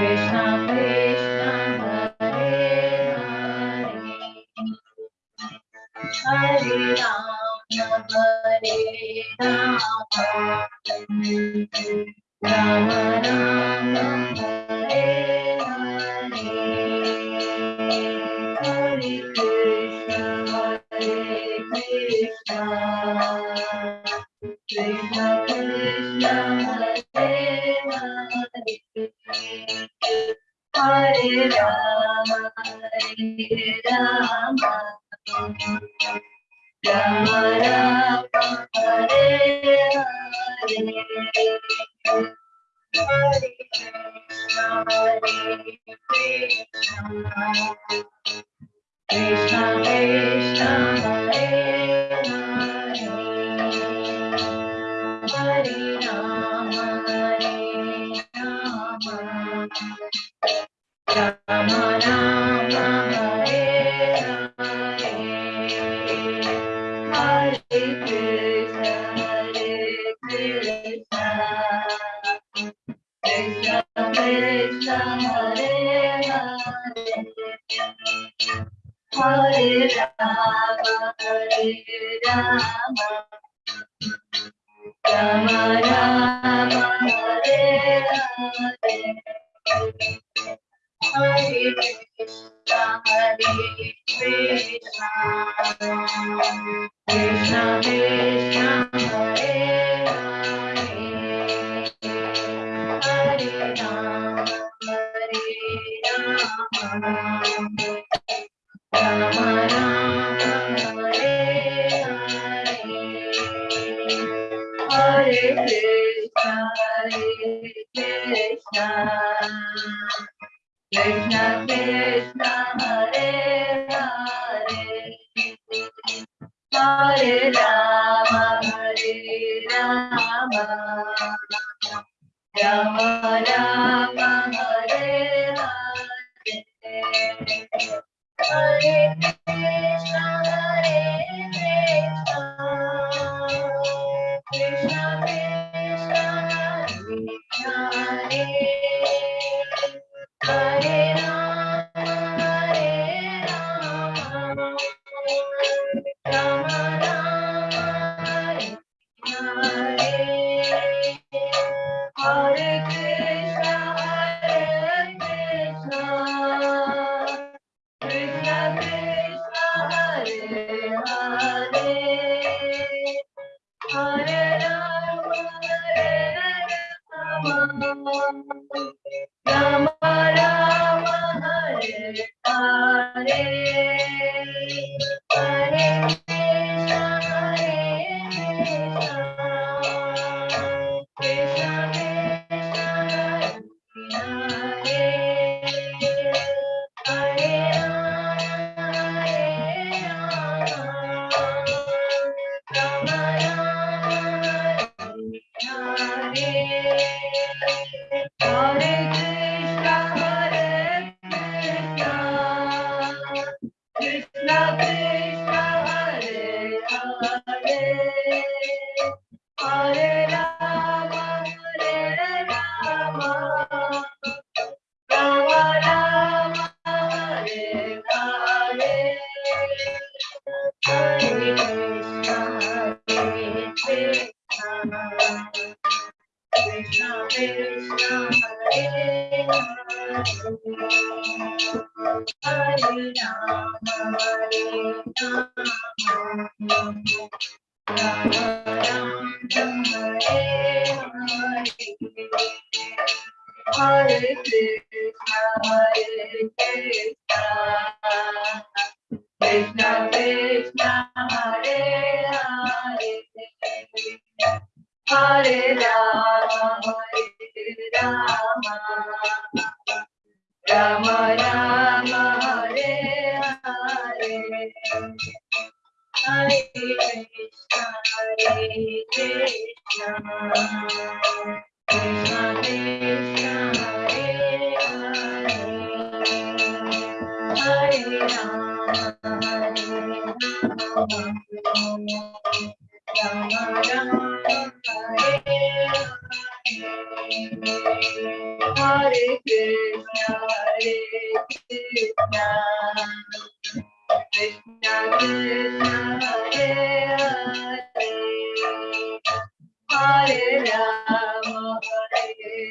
Krishna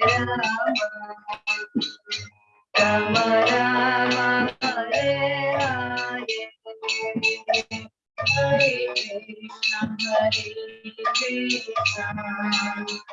Krishna, Krishna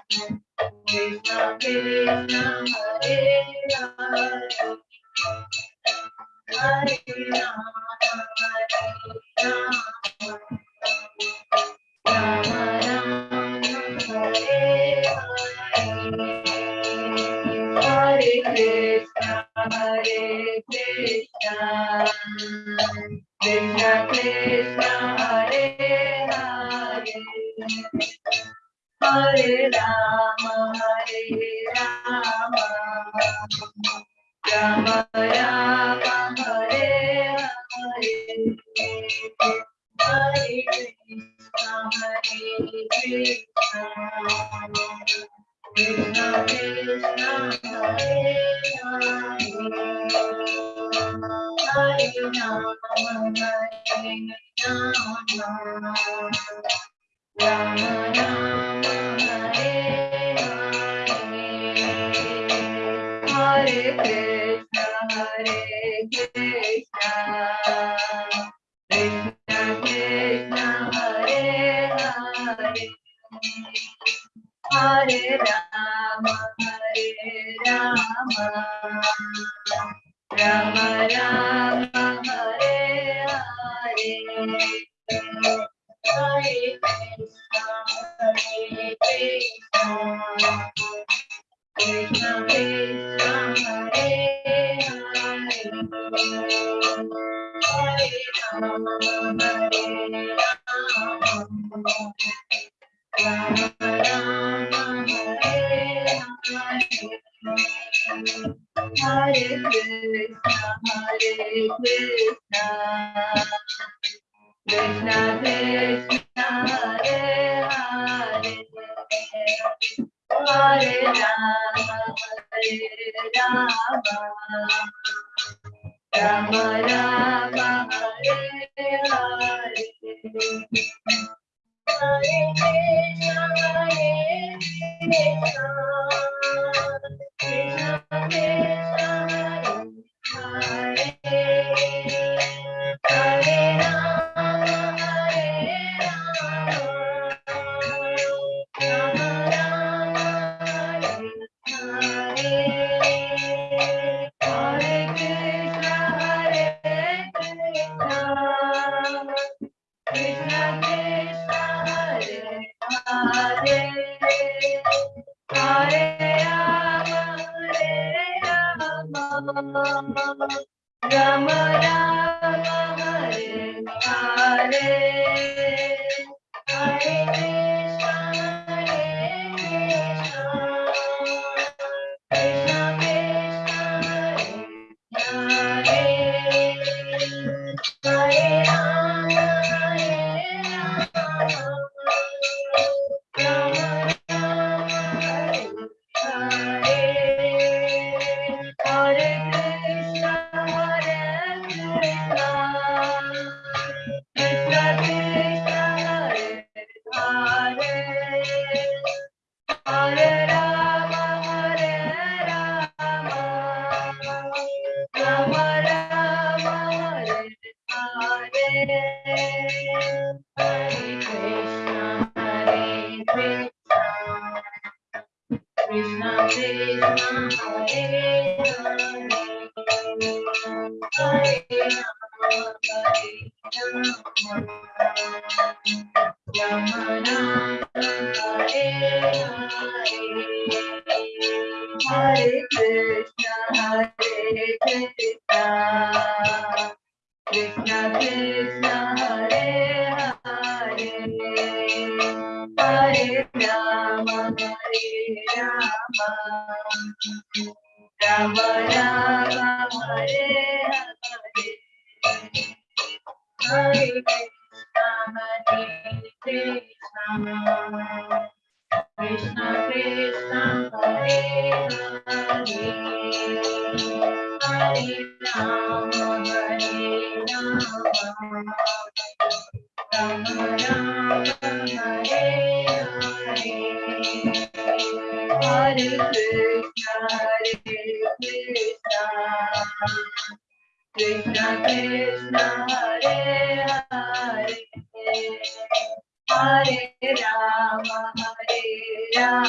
Rama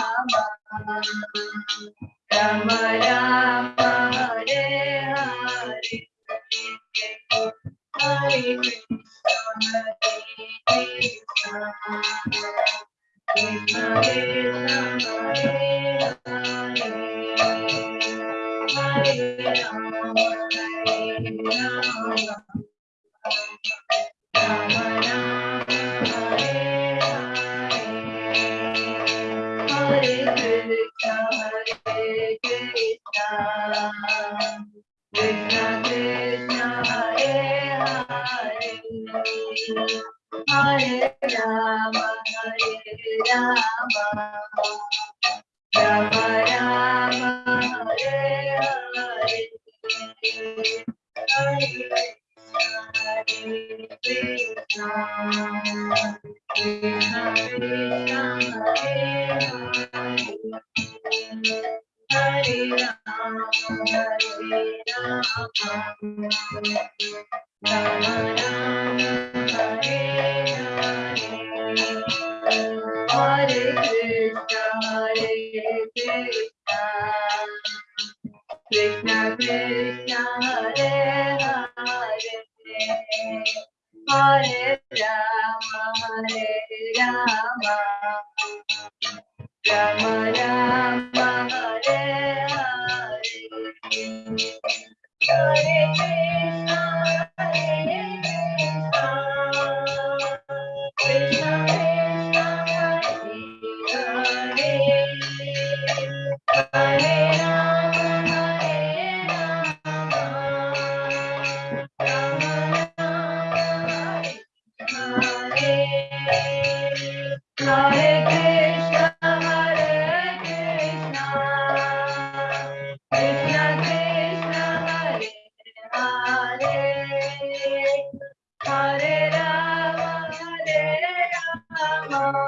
Hare Krishna Krishna Hare Hare Hare Rama, Hare Rama, Rama Rama, Hare Hare, Hare Krishna, Krishna Krishna, Hare Hare, Rama Rama, Hare Hare, Hare Krishna, Hare Krishna, Krishna Krishna, Hare Hare, Hare Rama, Hare Rama, Rama Rama, Krishna, Krishna, Krishna Krishna, Hare,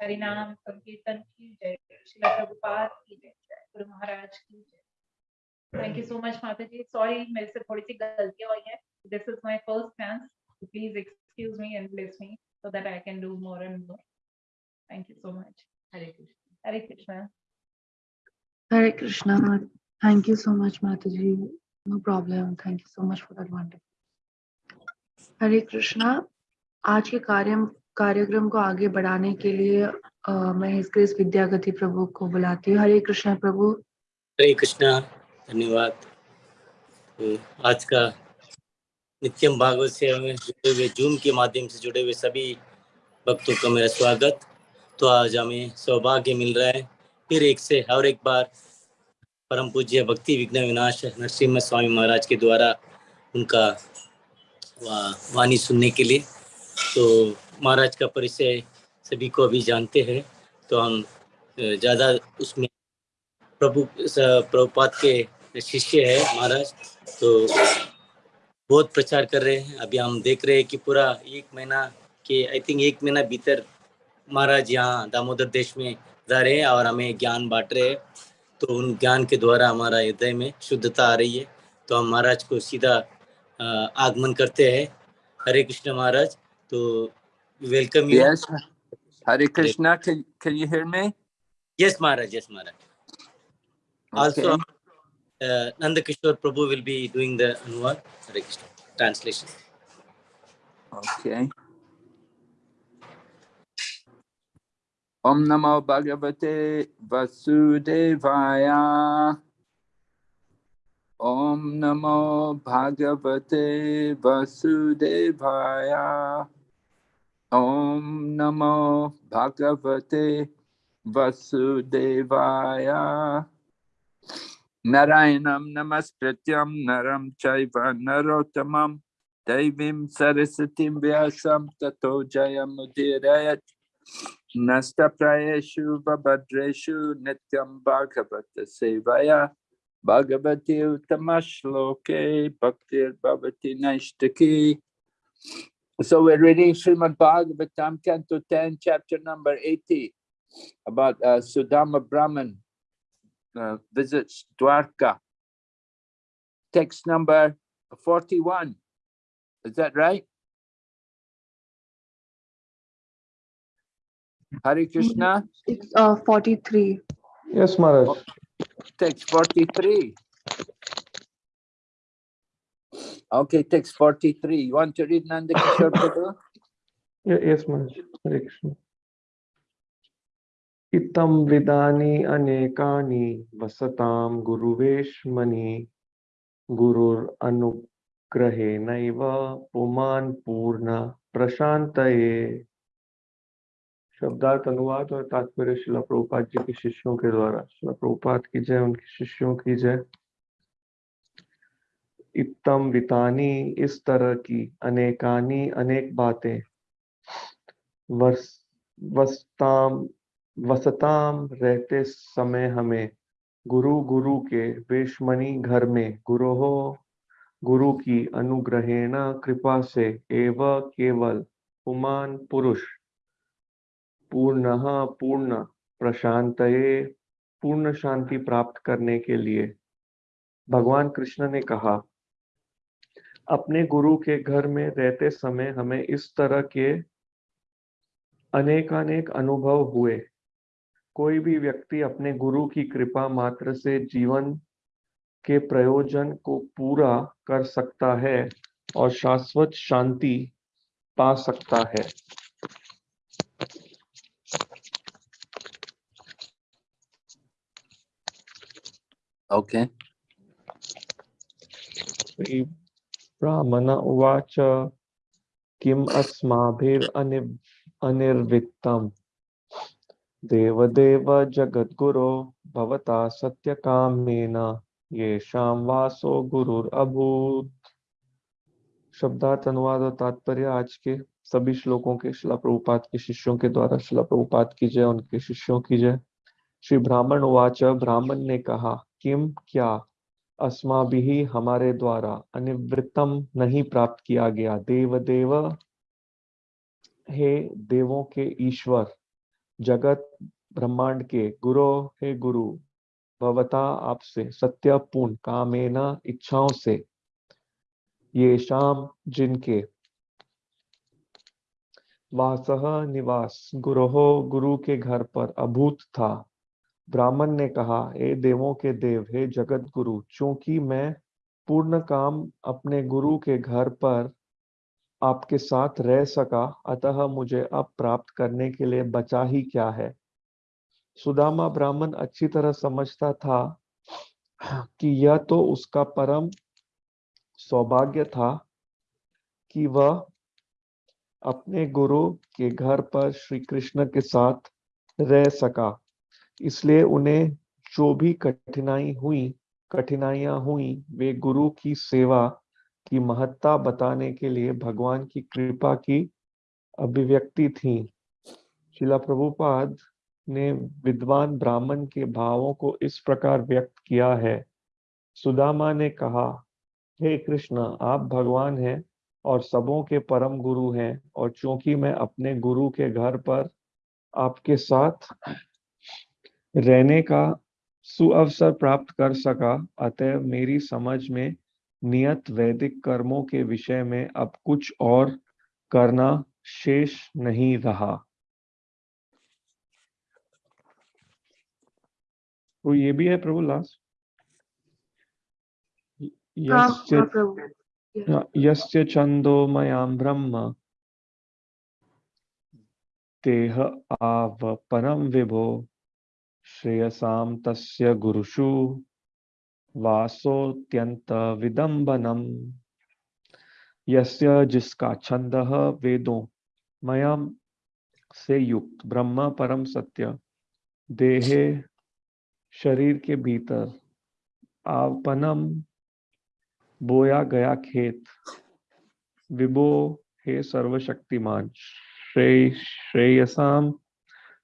हरिनाम संकीर्तन की जय श्री प्रभुपाद की जय गुरु महाराज की जय thank you so much माता जी sorry मेरे से थोड़ी सी गलतियाँ हुई हैं this is my first chance please excuse me and bless me so that I can do more and more thank you so much Hare Krishna Hare Krishna Hare Krishna. Thank you so much, Mataji. No problem. Thank you so much for that wonderful. Hare Krishna. आज के कार्य कार्यक्रम को आगे बढ़ाने के लिए अ, मैं हिज ग्रेस विद्यागति प्रभु को बुलाती हूँ हरे कृष्णा प्रभु हरे कृष्णा धन्यवाद। तो आज का नित्यम भागवत सेवा में जुड़े हुए जूम के माध्यम से जुड़े हुए सभी भक्तों का मेरा स्वागत। तो आज हमें सौभाग्य मिल रहा है। फिर एक से और एक बार परम पूज्य भक्ति विघ्न विनाश नरसिम्हा स्वामी महाराज के द्वारा उनका वाणी सुनने के लिए। तो महाराज का परिचय सभी को अभी जानते हैं। तो हम ज़्यादा उसमें प्रभु प्रभुपात के शिष्य है महाराज तो बहुत प्रचार कर रहे हैं अभी हम देख रहे हैं कि पूरा एक महीना के आई थिंक एक महीना भीतर महाराज यहाँ दामोदर देश में जा रहे हैं और हमें ज्ञान बांट रहे हैं तो उन ज्ञान के द्वारा हमारा हृदय में शुद्धता आ रही है तो हम महाराज को सीधा आगमन करते हैं हरे कृष्ण महाराज तो welcome you Yes. Hare Krishna. Can, can you hear me? Yes Maharaj yes Maharaj Also, Okay. Uh, Nanda Prabhu will be doing the Anuvad translation. Okay. Om Namo Bhagavate Vasudevaya. Om Namo Bhagavate Vasudevaya. Om Namo Bhagavate Vasudevaya. Narayanam Namaskrityam Naram Chaiva Narottamam Devim Sarasatim Vyasam Tato Jayamudirayat Nasta Prayeshu Babadreshu Nityam Bhagavata Sevaya Bhagavati Utamashloke Bhaktir Bhavati Naishtaki. So we're reading Srimad Bhagavatam, Canto 10, chapter number 80, about uh, Sudama Brahman uh, visits Dwarka. Text number 41. Is that right? Hare Krishna, it's uh, 43 Yes, Maharaj. text 43. Okay, text 43. You want to read Nanda Kishore Prabhu? Ye- Yes, Maharaj. Hare Krishna. इत्थं विदानि अनेकानि वसतां गुरुवेश्मनि। गुरुरनुग्रहेणैव पुमान् पूर्ण प्रशान्तये। शब्दार्थ अनुवाद और तात्पर्य शिला प्रभुपाद जी के शिष्यों के द्वारा। शिला प्रभुपाद की जय, उनके शिष्यों की जय। इत्तम वितानी इस तरह की अनेकानी अनेक बातें। वसताम वसताम रहते समय हमें गुरु गुरु के वेशमणि घर में गुरु हो गुरु की अनुग्रहेण कृपा से एव केवल पुमान पुरुष। पूर्ण पूर्ण प्रशांत पूर्ण शांति प्राप्त करने के लिए भगवान कृष्ण ने कहा, अपने गुरु के घर में रहते समय हमें इस तरह के अनेकानेक अनुभव हुए। कोई भी व्यक्ति अपने गुरु की कृपा मात्र से जीवन के प्रयोजन को पूरा कर सकता है और शाश्वत शांति पा सकता है Okay. ब्राह्मण उवाच किम अस्माभिर अनिर्वित्तम देवदेव जगद्गुरो भवता सत्य सत्यकामेन, येषां वासो गुरुरभूत। शब्दार्थ अनुवाद और तात्पर्य, आज के सभी श्लोकों के शिला प्रभुपात के शिष्यों के द्वारा शिला प्रभुपात की जय, उनके शिष्यों की जय। श्री ब्राह्मण उवाच, ब्राह्मण ने कहा, किम क्या अस्मा भी हमारे द्वारा अनिवृत्तम नहीं प्राप्त किया गया? देव देव हे देवों के ईश्वर जगत ब्रह्मांड के गुरु हे गुरु, भवता आपसे सत्य पूर्ण कामेना इच्छाओं से। ये शाम जिनके वासह निवास गुरुहो गुरु के घर पर अभूत था। ब्राह्मण ने कहा, हे देवों के देव, हे जगत गुरु, चूँकि मैं पूर्ण काम अपने गुरु के घर पर आपके साथ रह सका, अतः मुझे अब प्राप्त करने के लिए बचा ही क्या है? सुदामा ब्राह्मण अच्छी तरह समझता था कि यह तो उसका परम सौभाग्य था कि वह अपने गुरु के घर पर श्री कृष्ण के साथ रह सका। इसलिए उन्हें जो भी कठिनाई हुई, कठिनाइयाँ हुई, वे गुरु की सेवा की महत्ता बताने के लिए भगवान की कृपा की अभिव्यक्ति थी। शिला प्रभुपाद ने विद्वान ब्राह्मण के भावों को इस प्रकार व्यक्त किया है। सुदामा ने कहा, हे hey कृष्ण, आप भगवान हैं और सबों के परम गुरु हैं और चूँकि मैं अपने गुरु के घर पर आपके साथ रहने का सुअवसर प्राप्त कर सका अतः मेरी समझ में नियत वैदिक कर्मों के विषय में अब कुछ और करना शेष नहीं रहा। तो ये भी है प्रभु लास्ट हाँ यस्य हाँ यस्य छंदोमयां ब्रह्म। तेह आव परम विभो। श्रेयसाम तस्य गुरुषु। वासोत्यंत विदंबनम यस्य जिसका छंद वेदों मयम से युक्त ब्रह्म परम सत्य। देहे शरीर के भीतर आवपनम बोया गया खेत। विभो हे सर्वशक्तिमान, श्रेय श्रेयसाम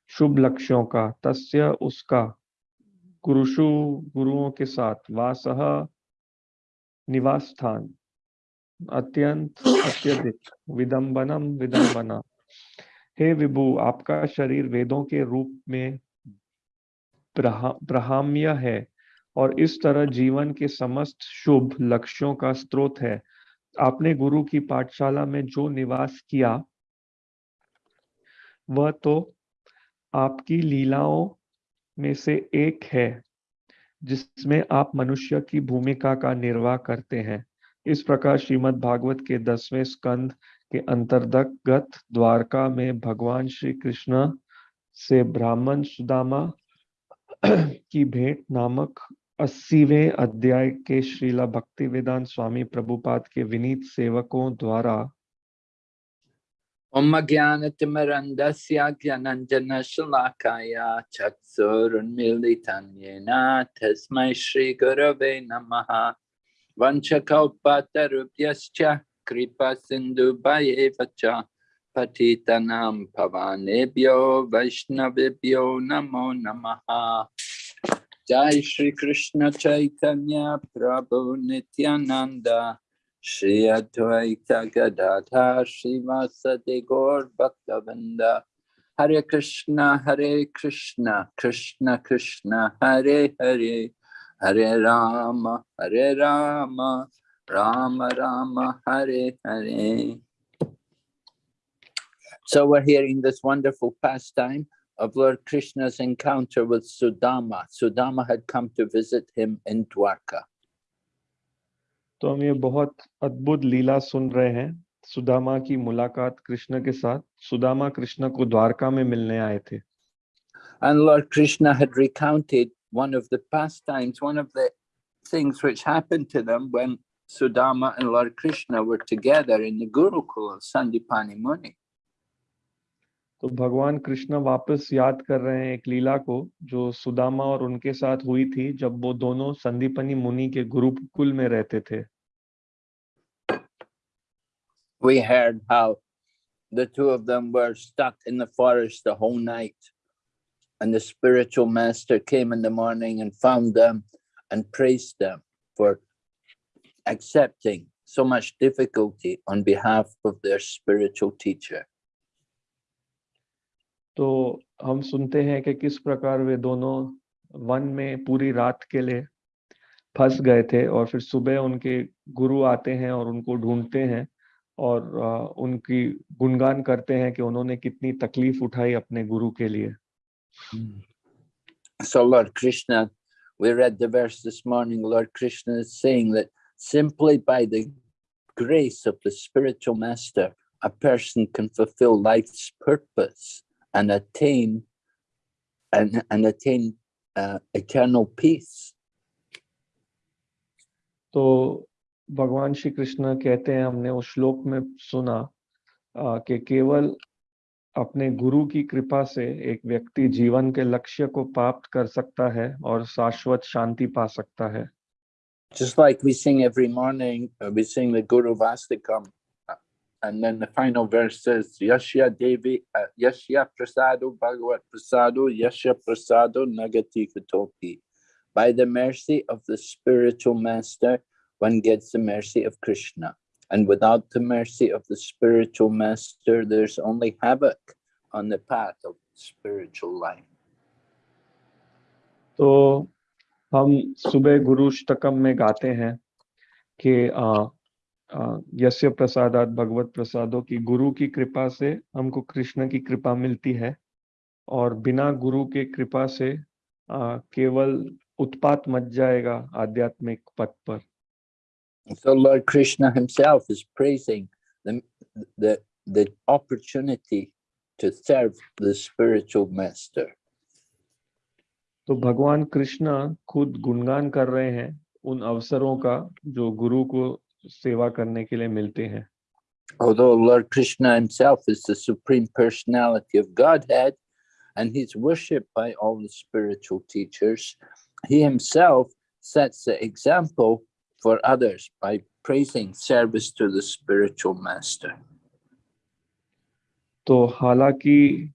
शुभ लक्ष्यों का, तस्य उसका गुरुषु गुरुओं के साथ वासह निवास स्थान अत्यंत अत्यधिक विदंबनम विदंबना हे विभु, आपका शरीर वेदों के रूप में ब्रहाम्य है और इस तरह जीवन के समस्त शुभ लक्ष्यों का स्रोत है। आपने गुरु की पाठशाला में जो निवास किया, वह तो आपकी लीलाओं में से एक है, जिसमें आप मनुष्य की भूमिका का निर्वाह करते हैं। इस प्रकार श्रीमद् भागवत के दसवें स्कंद के अंतर्गत द्वारका में भगवान श्री कृष्ण से ब्राह्मण सुदामा की भेंट नामक अस्सीवें अध्याय के श्रीला भक्ति वेदांत स्वामी प्रभुपाद के विनीत सेवकों द्वारा Om Jnanatimarandasya Gyananjana Shalakaya Chatsurunmilitan Yena Tasmai Shri Gurave Namaha. Vanchakalpatarubhyascha Kripa Sindhu Bhayevacha Patitanam Pavanebhyo Vaishnavibhyo Namo Namaha. Jai Shri Krishna Chaitanya Prabhu Nityananda Shri Advaita Gadadha Srivasadi Gaur Bhaktavinda Hare Krishna Hare Krishna Krishna Krishna Hare Hare Hare Rama Hare Rama Rama Rama Hare Hare So we're hearing this wonderful pastime of Lord Krishna's encounter with Sudama. Sudama had come to visit him in Dwarka. तो हम ये बहुत अद्भुत लीला सुन रहे हैं सुदामा की मुलाकात कृष्ण के साथ सुदामा कृष्ण को द्वारका में मिलने आए थे And Lord Krishna had recounted one of the pastimes, one of the things which happened to them when Sudama and Lord Krishna were together in the Gurukul Sandipani Muni. तो भगवान कृष्ण वापस याद कर रहे हैं एक लीला को जो सुदामा और उनके साथ हुई थी जब वो दोनों संदीपनी मुनि के गुरुकुल में रहते थे We heard how the two of them were stuck in the forest the whole night. And the spiritual master came in the morning and found them and praised them for accepting so much difficulty on behalf of their spiritual teacher. तो हम सुनते हैं कि किस प्रकार वे दोनों one में पूरी रात के लिए फंस गए थे और फिर सुबह उनके गुरु आते हैं और उनको ढूंढते हैं और उनकी गुणगान करते हैं कि उन्होंने कितनी तकलीफ़ उठाई अपने गुरु के लिए So Lord Krishna, we read the verse this morning, Lord Krishna is saying that simply by the grace of the spiritual master, a person can fulfill life's purpose and attain and, and attain uh, eternal peace. तो भगवान श्री कृष्ण कहते हैं हमने उस श्लोक में सुना कि केवल अपने गुरु की कृपा से एक व्यक्ति जीवन के लक्ष्य को प्राप्त कर सकता है और शाश्वत शांति पा सकता है Just like we sing every morning, uh, we sing the Guru Vastikam, uh, and then the final verse says, Yashya Devi, uh, Yashya Prasado Bhagavat Prasado, Yashya Prasado Nagati Katopi. By the mercy of the spiritual master, one gets the mercy of Krishna. And without the mercy of the spiritual master, there's only havoc on the path of spiritual life. तो हम सुबह गुरु अष्टकम में गाते हैं कि आ, आ, यस्य प्रसादात भगवत प्रसादो की गुरु की कृपा से हमको कृष्ण की कृपा मिलती है और बिना गुरु के कृपा से आ, केवल उत्पात मच जाएगा आध्यात्मिक पथ पर So Lord Krishna himself is praising the, the, the opportunity to serve the spiritual master. तो भगवान कृष्ण खुद गुणगान कर रहे हैं उन अवसरों का जो गुरु को सेवा करने के लिए मिलते हैं Although Lord Krishna himself is the supreme personality of Godhead and he's worshipped by all the spiritual teachers, he himself sets the example for others by praising service to the spiritual master. तो हालाँकि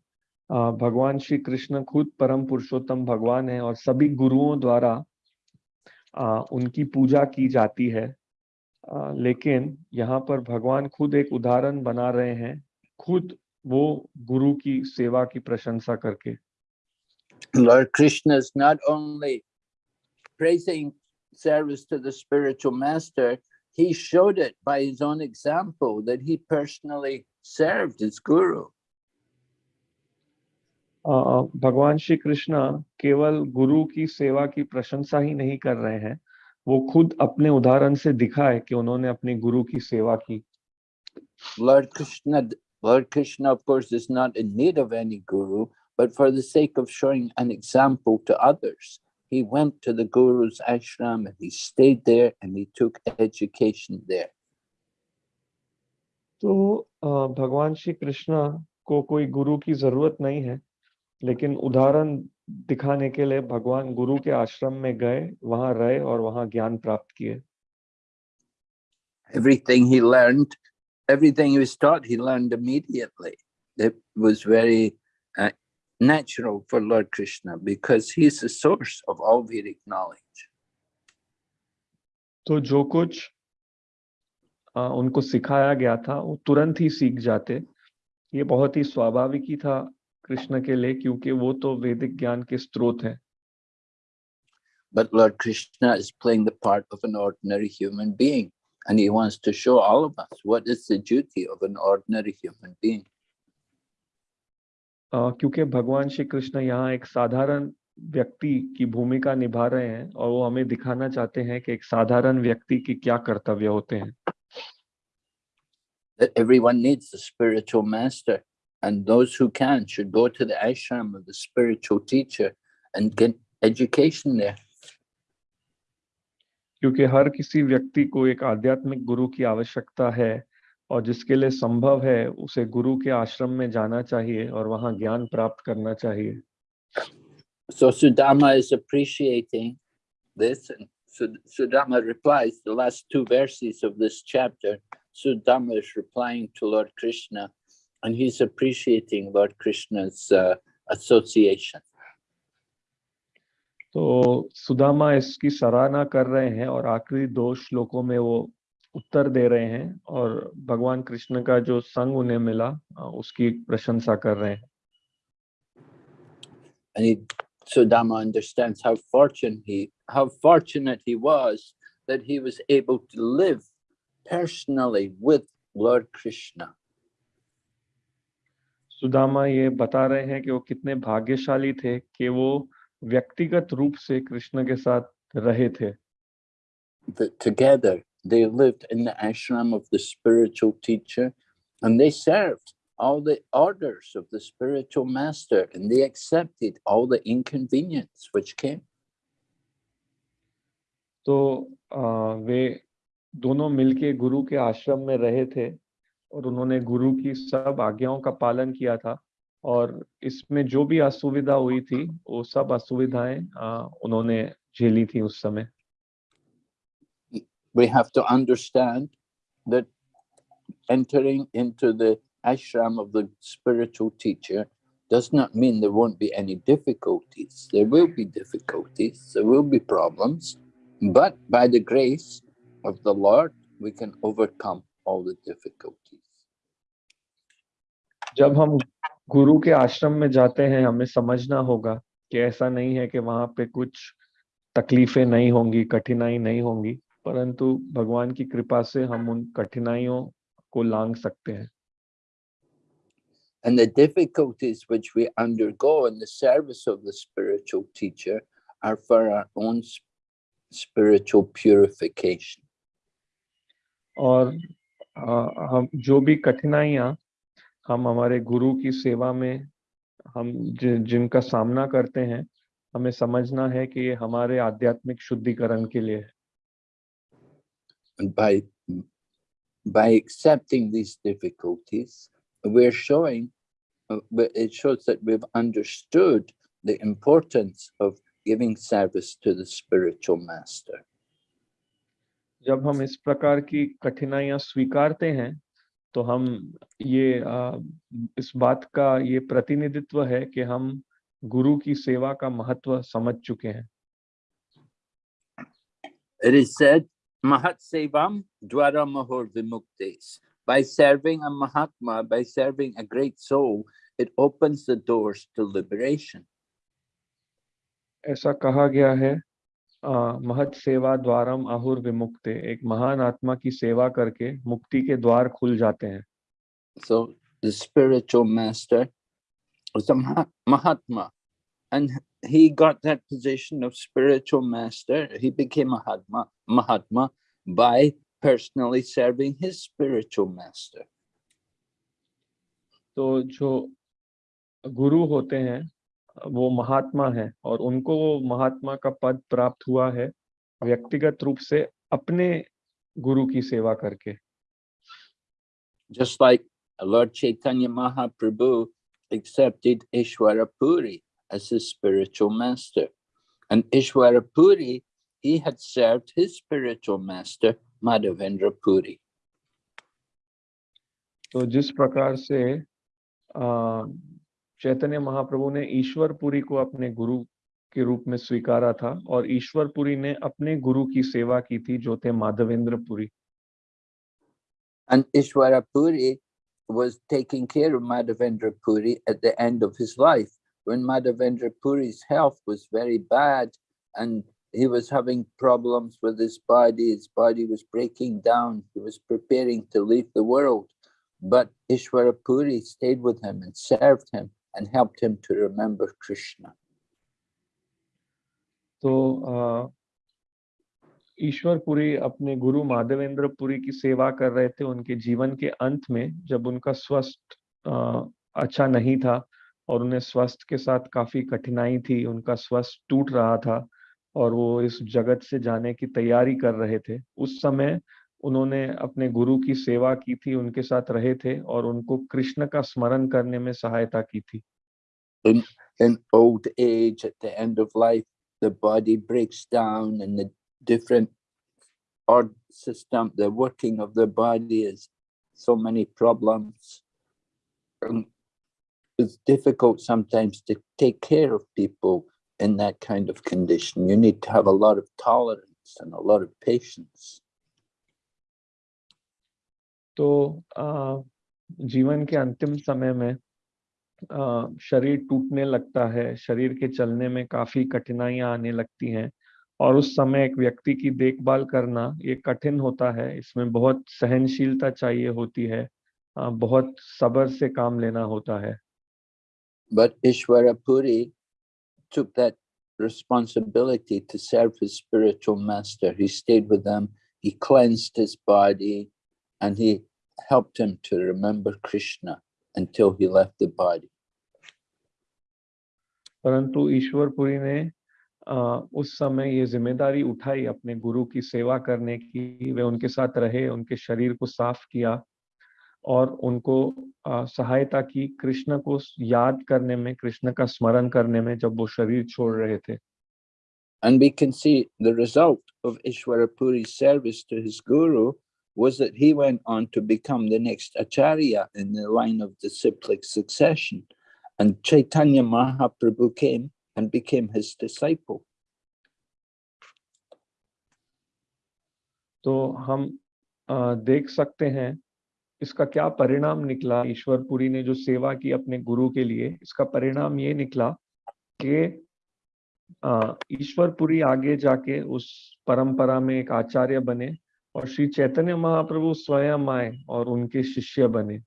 भगवान श्री कृष्ण खुद परम पुरुषोत्तम भगवान है और सभी गुरुओं द्वारा उनकी पूजा की जाती है लेकिन यहाँ पर भगवान खुद एक उदाहरण बना रहे हैं खुद वो गुरु की सेवा की प्रशंसा करके। Lord Krishna is not only service to the spiritual master he showed it by his own example that he personally served his guru भगवान श्री कृष्ण केवल गुरु की सेवा की प्रशंसा ही नहीं कर रहे हैं वो खुद अपने उदाहरण से दिखा है कि उन्होंने अपने गुरु की सेवा की। Lord Krishna Lord Krishna of course is not in need of any guru but for the sake of showing an example to others he went to the guru's ashram and he stayed there and he took education there तो भगवान श्री कृष्ण को कोई गुरु की ज़रूरत नहीं है लेकिन उदाहरण दिखाने के लिए भगवान गुरु के आश्रम में गए वहाँ रहे और वहाँ ज्ञान प्राप्त किए। Everything he learned everything he start he learned immediately it was very natural for Lord Krishna because he is the source of all Vedic knowledge तो जो कुछ उनको सिखाया गया था वो तुरंत ही सीख जाते। ये बहुत ही स्वाभाविक ही था। कृष्ण के लिए क्योंकि वो तो वैदिक ज्ञान के स्रोत हैं But Lord Krishna is playing the part of an ordinary human being, and he wants to show all of us what is the duty of an ordinary human being. आ, क्योंकि भगवान श्री कृष्ण यहाँ एक साधारण व्यक्ति की भूमिका निभा रहे हैं और वो हमें दिखाना चाहते हैं कि एक साधारण व्यक्ति की क्या कर्तव्य होते हैं That everyone needs a spiritual master, and those who can should go to the ashram of the spiritual teacher and get education there. क्योंकि हर किसी व्यक्ति को एक आध्यात्मिक गुरु की आवश्यकता है और जिसके लिए संभव है उसे गुरु के आश्रम में जाना चाहिए और वहां ज्ञान प्राप्त करना चाहिए So Sudama is appreciating this, and Sud- Sudama replies the last two verses of this chapter. Sudama is replying to Lord Krishna, and he's appreciating Lord Krishna's uh, association. तो सुदामा इसकी सराहना कर रहे हैं और आखिरी दो श्लोकों में वो उत्तर दे रहे हैं और भगवान कृष्ण का जो संग उन्हें मिला अ, उसकी प्रशंसा कर रहे हैं And he, Sudama understands how fortunate he, how fortunate he was that he was able to live personally with Lord Krishna. Sudama ये बता रहे हैं कि वो कितने भाग्यशाली थे कि वो व्यक्तिगत रूप से कृष्ण के साथ रहे थे that together they lived in the ashram of the spiritual teacher and they served all the orders of the spiritual master and they accepted all the inconvenience which came. तो अ, वे दोनों मिलके गुरु के आश्रम में रहे थे और उन्होंने गुरु की सब आज्ञाओं का पालन किया था और इसमें जो भी असुविधा हुई थी वो सब असुविधाएँ उन्होंने झेली थी उस समय We have to understand that entering into the ashram of the spiritual teacher does not mean there won't be any difficulties. There will be difficulties, there will be problems, but by the grace of the Lord, we can overcome all the difficulties. जब हम गुरु के आश्रम में जाते हैं हमें समझना होगा कि ऐसा नहीं है कि वहाँ पे कुछ तकलीफें नहीं होंगी कठिनाई नहीं होंगी परंतु भगवान की कृपा से हम उन कठिनाइयों को लांग सकते हैं And the difficulties which we undergo in the service of the spiritual teacher are for our own spiritual purification. और अ, हम जो भी कठिनाइयाँ हम हमारे गुरु की सेवा में हम जि, जिनका सामना करते हैं हमें समझना है कि ये हमारे आध्यात्मिक शुद्धिकरण के लिए है by, by accepting these difficulties, we're showing, uh, but it shows that we've understood the importance of giving service to the spiritual master. जब हम इस प्रकार की कठिनाइयाँ स्वीकारते हैं तो हम ये अ, इस बात का ये प्रतिनिधित्व है कि हम गुरु की सेवा का महत्व समझ चुके हैं It is said, Mahat Sevam Dwara Mahor Vimuktes. By serving a Mahatma, by serving a great soul, it opens the doors to liberation. ऐसा कहा गया है अ, महत सेवा द्वारम आहुर विमुक्ते। एक महान आत्मा की सेवा करके मुक्ति के द्वार खुल जाते हैं। सो द स्पिरिचुअल मास्टर उस mahatma. And he got that position of spiritual master he became mahatma mahatma by personally serving his spiritual master तो जो गुरु होते हैं वो महात्मा है और उनको वो महात्मा का पद प्राप्त हुआ है व्यक्तिगत रूप से अपने गुरु की सेवा करके। Just like Lord Chaitanya Mahaprabhu accepted Ishwarpuri as his spiritual master and Ishwarpuri he spiritual master Madhavendrapuri तो जिस प्रकार से चैतन्य महाप्रभु ने ईश्वरपुरी को अपने गुरु के रूप में स्वीकारा था और ईश्वरपुरी ने अपने गुरु की सेवा की थी जो थे Madhavendra Puri And Ishwara Puri was taking care of Madhavendra Puri at the end of his life. When Madhavendra Puri's health was very bad and he was having problems with his body, his body was breaking down, he was preparing to leave the world. But Ishwara Puri stayed with him and served him and helped him to remember Krishna. तो अ, ईश्वर पुरी अपने गुरु माधवेंद्र पुरी की सेवा कर रहे थे उनके जीवन के अंत में जब उनका स्वस्थ अच्छा नहीं था और उन्हें स्वास्थ्य के साथ काफ़ी कठिनाई थी उनका स्वस्थ टूट रहा था और वो इस जगत से जाने की तैयारी कर रहे थे उस समय उन्होंने अपने गुरु की सेवा की थी उनके साथ रहे थे और उनको कृष्ण का स्मरण करने में सहायता की थी In, in old age, at the end of life, the body breaks down and the different org system, the working of the body is so many problems. And it's difficult sometimes to take care of people in that kind of condition. You need to have a lot of tolerance and a lot of patience. तो अ, जीवन के अंतिम समय में अ, शरीर टूटने लगता है शरीर के चलने में काफ़ी कठिनाइयाँ आने लगती हैं और उस समय एक व्यक्ति की देखभाल करना ये कठिन होता है इसमें बहुत सहनशीलता चाहिए होती है अ, बहुत सबर से काम लेना होता है But Ishwara Puri took that responsibility to serve his spiritual master. He stayed with them, he cleansed his body, and he helped him to remember Krishna until he left the body. परंतु ईश्वरपुरी ने उस समय ये ज़िम्मेदारी उठाई अपने गुरु की सेवा करने की वे उनके साथ रहे उनके शरीर को साफ़ किया और उनको सहायता की कृष्ण को याद करने में कृष्ण का स्मरण करने में जब वो शरीर छोड़ रहे थे And we can see the result of Ishwara Puri's service to his guru was that he went on to become the next acharya in the line of disciplic succession. And Chaitanya Mahaprabhu came and became his disciple. तो हम अ, देख सकते हैं इसका क्या परिणाम निकला ईश्वरपुरी ने जो सेवा की अपने गुरु के लिए इसका परिणाम ये निकला कि अ, ईश्वरपुरी आगे जाके उस परंपरा में एक आचार्य बने और श्री चैतन्य महाप्रभु स्वयं आए और उनके शिष्य बने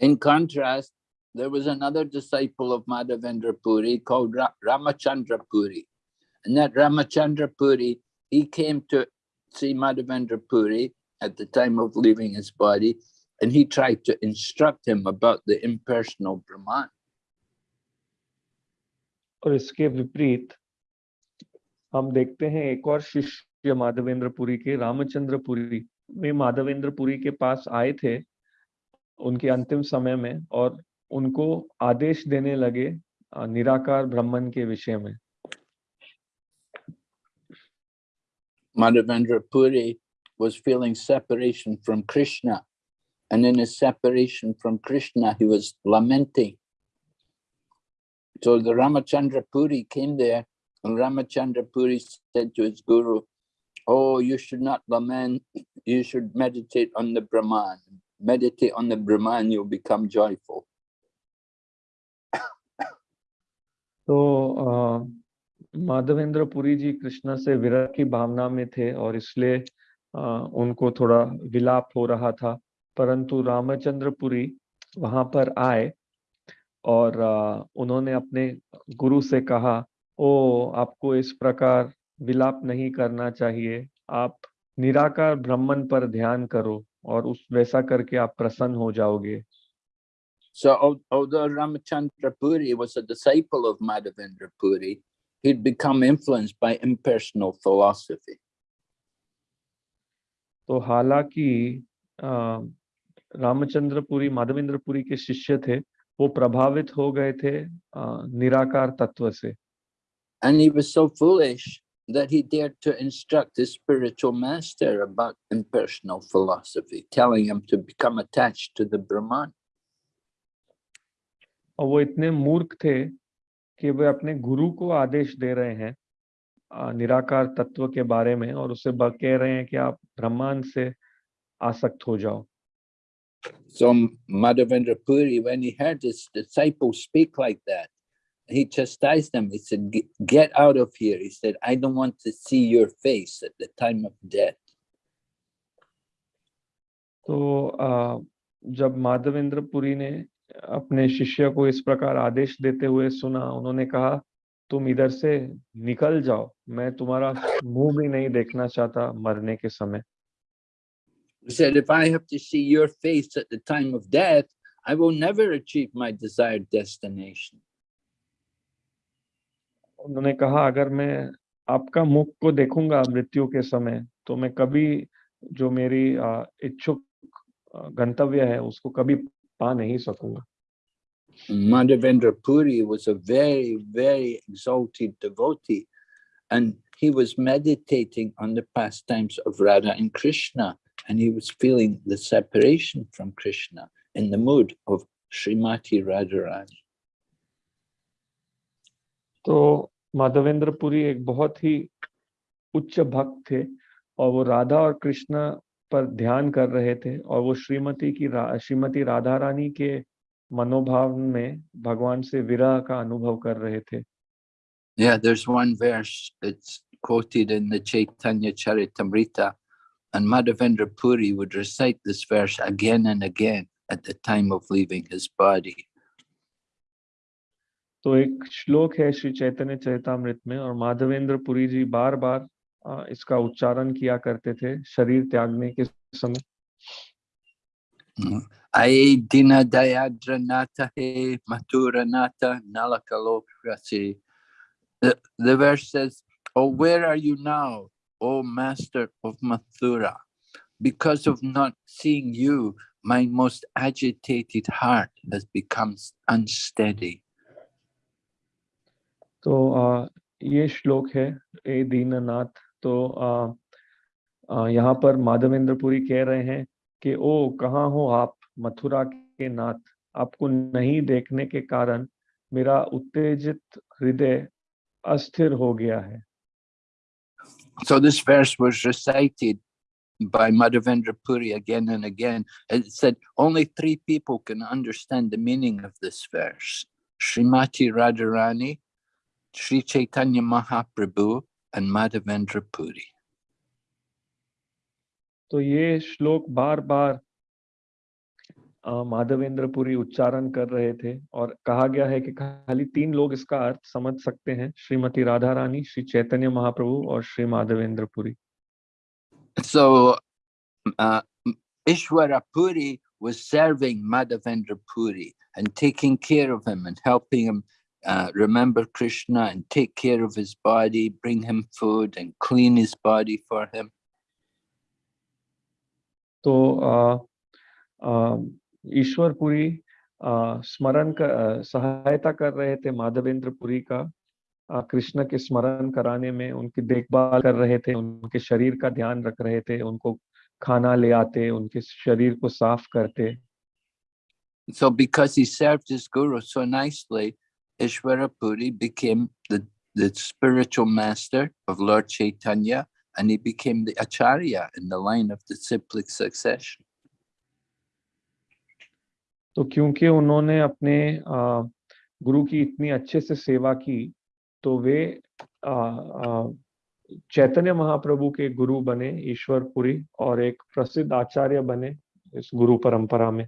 In contrast, there was another disciple of Madhavendra Puri called Ra Ramachandra Puri. And that Ramachandra Puri, he came to see Madhavendra Puri at the time of leaving his body, and he tried to instruct him about the impersonal Brahman. और इसके विपरीत हम देखते हैं एक और शिष्य माधवेंद्र पुरी के रामचंद्र पुरी वे माधवेंद्र पुरी के पास आए थे उनके अंतिम समय में और उनको आदेश देने लगे निराकार ब्रह्मन के विषय में Madhavendra was feeling separation from Krishna. And in his separation from Krishna, he was lamenting. So the Ramachandra Puri came there, and Ramachandra Puri said to his guru, Oh, you should not lament, you should meditate on the Brahman. Meditate on the Brahman, you'll become joyful. तो अ, माधवेंद्र पुरी जी कृष्ण से विरह की भावना में थे और इसलिए अ, उनको थोड़ा विलाप हो रहा था परंतु रामचंद्र पुरी वहाँ पर आए और अ, उन्होंने अपने गुरु से कहा ओ आपको इस प्रकार विलाप नहीं करना चाहिए। आप निराकार ब्रह्मन पर ध्यान करो और उस वैसा करके आप प्रसन्न हो जाओगे। So although Ramachandra Puri was a disciple of Madhavendra Puri, he'd become influenced by impersonal philosophy. तो हालाँकि रामचंद्र पुरी माधवेंद्र पुरी के शिष्य थे वो प्रभावित हो गए थे निराकार तत्व से। And he was so foolish that he dared to instruct his spiritual master about impersonal philosophy, telling him to become attached to the Brahman. और वो इतने मूर्ख थे कि वे अपने गुरु को आदेश दे रहे हैं अ, निराकार तत्व के बारे में और उसे ब- कह रहे हैं कि आप ब्रह्मांड से आसक्त हो जाओ So Madhavendra Puri, when he heard his disciple speak like that, he chastised him. He said, "Get- out of here. He said, I don't want to see your face at the time of death. तो अ, जब माधवेंद्र पुरी ने अपने शिष्य को इस प्रकार आदेश देते हुए सुना उन्होंने कहा तुम इधर से निकल जाओ मैं तुम्हारा मुँह भी नहीं देखना चाहता मरने के समय He said, if I have to see your face at the time of death, I will never achieve my desired destination. उन्होंने कहा अगर मैं आपका मुख को देखूँगा मृत्यु के समय तो मैं कभी जो मेरी इच्छुक गंतव्य है उसको कभी पा नहीं सकूँगा Madhavendra Puri was a very, very exalted devotee, and he was meditating on the pastimes of Radha and Krishna, and he was feeling the separation from Krishna in the mood of Srimati Radharani. तो माधवेंद्र पुरी एक बहुत ही उच्च भक्त थे और वो राधा और कृष्ण पर ध्यान कर रहे थे और वो श्रीमती की रा, श्रीमती राधा रानी के मनोभाव में भगवान से विरह का अनुभव कर रहे थे Yeah, there's one verse that's quoted in the Chaitanya Charitamrita, and Madhavendra Puri would recite this verse again and again at the time of leaving his body. तो एक श्लोक है श्री चैतन्य चरितामृत में और माधवेंद्र पुरी जी बार बार इसका उच्चारण किया करते थे शरीर त्यागने के समय dina dayadra nata he matura nata nalakalokrasi. The, the verse says, Oh, where are you now, O master of Mathura? Because of not seeing you, my most agitated heart has become unsteady. तो आ, ये श्लोक है ए दीननाथ तो आ, आ, यहाँ पर माधवेंद्र पुरी कह रहे हैं कि ओ कहाँ हो आप मथुरा के नाथ आपको नहीं देखने के कारण मेरा उत्तेजित हृदय अस्थिर हो गया है So this verse was recited by Madhavendra Puri again and again. It said only three people can understand the meaning of this verse. Srimati Radharani, Sri Chaitanya Mahaprabhu, and Madhavendra Puri. तो ये श्लोक बार बार अ, माधवेंद्र पुरी उच्चारण कर रहे थे और कहा गया है कि खाली तीन लोग इसका अर्थ समझ सकते हैं श्रीमती राधा रानी श्री चैतन्य महाप्रभु और Shri Madhavendra Puri So uh, Ishwara Puri was serving Madhavendra Puri and taking care of him and helping him uh, remember Krishna and take care of his body, bring him food and clean his body for him. तो अ, अ, ईश्वर पुरी अ, स्मरण कर अ, सहायता कर रहे थे माधवेंद्र पुरी का अ, कृष्ण के स्मरण कराने में उनकी देखभाल कर रहे थे उनके शरीर का ध्यान रख रहे थे उनको खाना ले आते उनके शरीर को साफ़ करते So because he served his guru so nicely, Ishwara Puri became the, the spiritual master of Lord Chaitanya and he became the acharya in the line of disciplic succession. तो क्योंकि उन्होंने अपने अ, गुरु की इतनी अच्छे से सेवा की तो वे अ, अ, चैतन्य महाप्रभु के गुरु बने ईश्वर पुरी और एक प्रसिद्ध आचार्य बने इस गुरु परंपरा में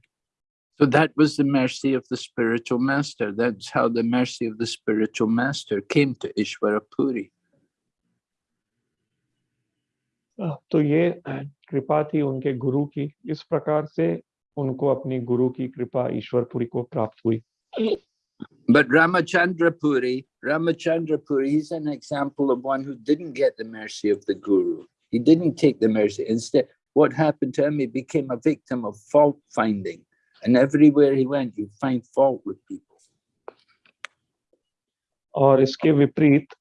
So that was the mercy of the spiritual master. That's how the mercy of the spiritual master came to Ishwara Puri. अ, तो ये कृपा थी उनके गुरु की इस प्रकार से उनको अपनी गुरु की कृपा ईश्वर पुरी को प्राप्त हुई But Ramachandra Puri, Ramachandra Puri, he's an example of one who didn't get the mercy of the guru. He didn't take the mercy. Instead, what happened to him, he became a victim of fault finding. And everywhere he went, you find fault with people. और इसके विपरीत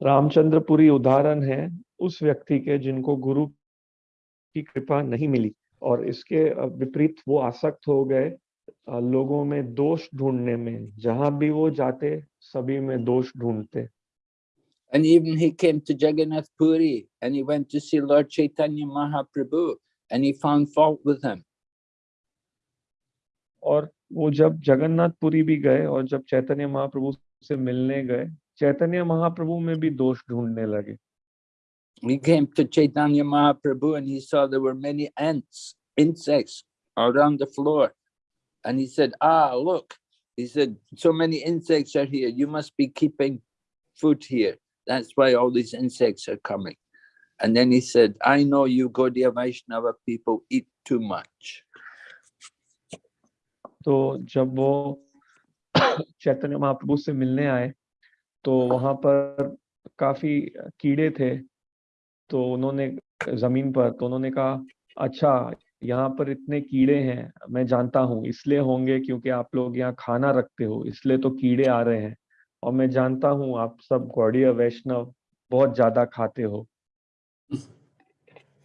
रामचंद्रपुरी उदाहरण है उस व्यक्ति के जिनको गुरु की कृपा नहीं मिली और इसके अ, विपरीत वो आसक्त हो गए अ, लोगों में दोष ढूँढने में जहाँ भी वो जाते सभी में दोष ढूंढते And even he came to Jagannath Puri and he went to see Lord Chaitanya Mahaprabhu and he found fault with him. और वो जब जगन्नाथपुरी भी गए और जब चैतन्य महाप्रभु से मिलने गए चैतन्य महाप्रभु में भी दोष ढूंढने लगे He came to Chaitanya Mahaprabhu and he saw there were many ants, insects around the floor. And he said, ah, look, he said, so many insects are here. You must be keeping food here. That's why all these insects are coming. And then he said, I know you Gaudiya Vaishnava people eat too much. तो जब वो चैतन्य महाप्रभु से मिलने आए तो वहाँ पर काफ़ी कीड़े थे तो उन्होंने ज़मीन पर तो उन्होंने कहा अच्छा यहाँ पर इतने कीड़े हैं मैं जानता हूँ इसलिए होंगे क्योंकि आप लोग यहाँ खाना रखते हो इसलिए तो कीड़े आ रहे हैं और मैं जानता हूँ आप सब गौड़ीय वैष्णव बहुत ज़्यादा खाते हो।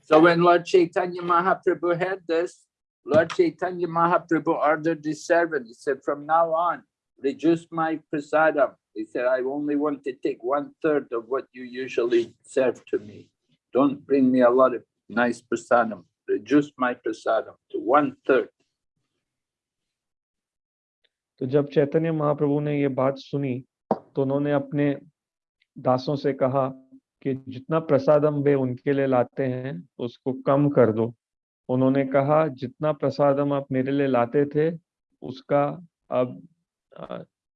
So when Lord Chaitanya Mahaprabhu heard this, Lord Chaitanya Mahaprabhu ordered his servant, he said, from now on, reduce my prasadam. He said, I only want to take one third of what you usually serve to me. Don't bring me a lot of nice prasadam. Reduce my prasadam to one third. तो जब चैतन्य महाप्रभु ने ये बात सुनी तो उन्होंने अपने दासों से कहा कि जितना प्रसादम वे उनके लिए लाते हैं उसको कम कर दो उन्होंने कहा जितना प्रसाद हम आप मेरे लिए लाते थे उसका अब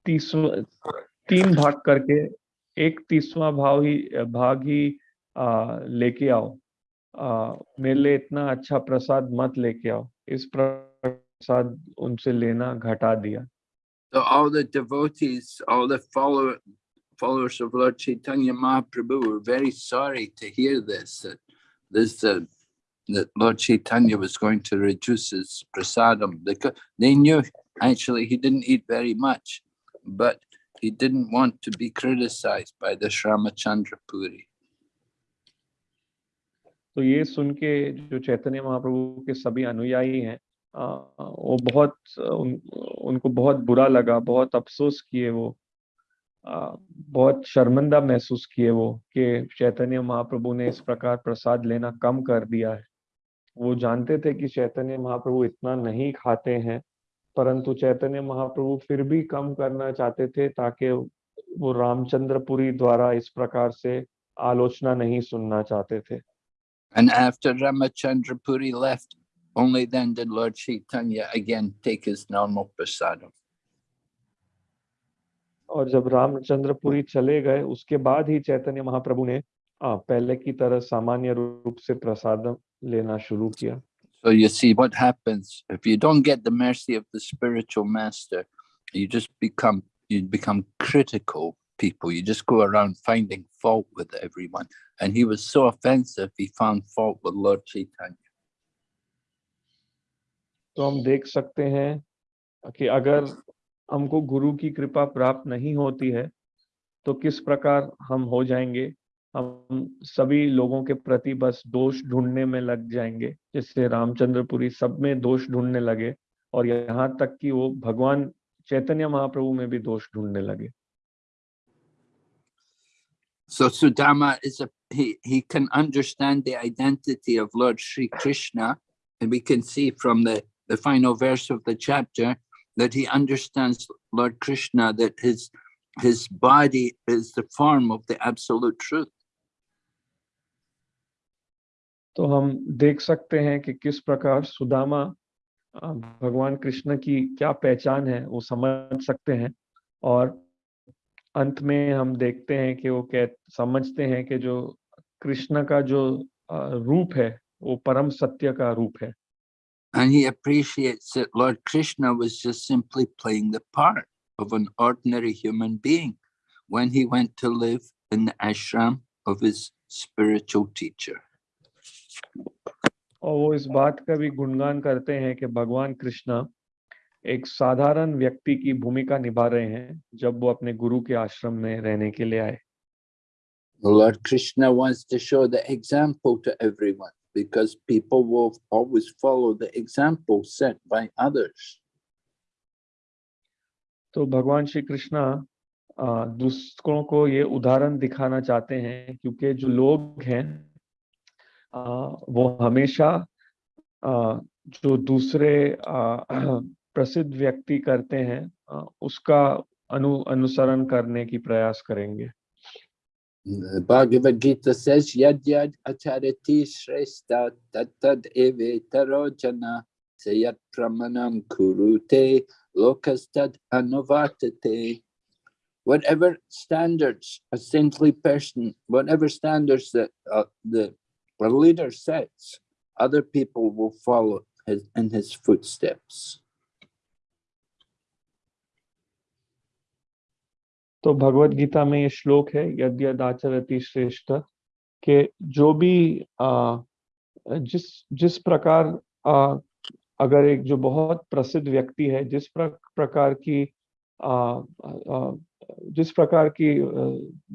तीन भाग करके एक तीसवां भाव ही भाग ही लेके आओ। आ, मेरे लिए इतना अच्छा प्रसाद मत लेके आओ। इस प्रसाद उनसे लेना घटा दिया। तो all the devotees all the follower followers of Lord Chaitanya Mahaprabhu very sorry to hear this this that Lord Chaitanya was going to reduce his prasadam. Because they knew actually he didn't eat very much, but he didn't want to be criticized by the Shramachandra Puri. तो ये सुन के जो चैतन्य महाप्रभु के सभी अनुयायी हैं आ, वो बहुत उन, उनको बहुत बुरा लगा बहुत अफसोस किए वो आ, बहुत शर्मिंदा महसूस किए वो कि चैतन्य महाप्रभु ने इस प्रकार प्रसाद लेना कम कर दिया है वो जानते थे कि चैतन्य महाप्रभु इतना नहीं खाते हैं परंतु चैतन्य महाप्रभु फिर भी कम करना चाहते थे ताकि वो रामचंद्रपुरी द्वारा इस प्रकार से आलोचना नहीं सुनना चाहते थे And after Ramachandra Puri left, only then did Lord Chaitanya again take his normal prasadam. और जब रामचंद्रपुरी चले गए उसके बाद ही चैतन्य महाप्रभु ने आ, पहले की तरह सामान्य रूप से प्रसाद लेना शुरू किया So you see what happens if you don't get the mercy of the spiritual master, you just become you become critical people. You just go around finding fault with everyone. And he was so offensive, he found fault with Lord Chaitanya. तो हम देख सकते हैं कि अगर हमको गुरु की कृपा प्राप्त नहीं होती है तो किस प्रकार हम हो जाएँगे हम सभी लोगों के प्रति बस दोष ढूँढने में लग जाएँगे जैसे रामचंद्रपुरी सब में दोष ढूँढने लगे और यहाँ तक कि वो भगवान चैतन्य महाप्रभु में भी दोष ढूँढने लगे So Sudama is a he he can understand the identity of Lord Sri Krishna, and we can see from the, the final verse of the chapter that he understands Lord Krishna that his his body is the form of the absolute truth. तो हम देख सकते हैं कि किस प्रकार सुदामा भगवान कृष्ण की क्या पहचान है वो समझ सकते हैं और अंत में हम देखते हैं कि वो कह समझते हैं कि जो कृष्ण का जो रूप है वो परम सत्य का रूप है And he appreciates that Lord Krishna was just simply playing the part of an ordinary human being when he went to live in the ashram of his spiritual teacher. और वो इस बात का भी गुणगान करते हैं कि भगवान कृष्णा एक साधारण व्यक्ति की भूमिका निभा रहे हैं जब वो अपने गुरु के आश्रम में रहने के लिए आए Lord Krishna wants to show the example to everyone because people will always follow the example set by others. तो भगवान श्री कृष्णा दूसरों को ये उदाहरण दिखाना चाहते हैं क्योंकि जो लोग हैं वो हमेशा जो दूसरे प्रसिद्ध व्यक्ति करते हैं उसका अनु अनुसरण करने की प्रयास करेंगे Bhagavad Gita says, Yad yad acharati shrestha tad eve tarojana Sayat pramanam kurute lokastad anuvartate. Whatever standards a saintly person, whatever standards that uh, the, the leader sets, other people will follow his, in his footsteps. तो भगवत गीता में ये श्लोक है यद्यद आचरति श्रेष्ठ कि जो भी आ, जिस जिस प्रकार आ, अगर एक जो बहुत प्रसिद्ध व्यक्ति है जिस प्र, प्रकार की आ, आ, जिस प्रकार की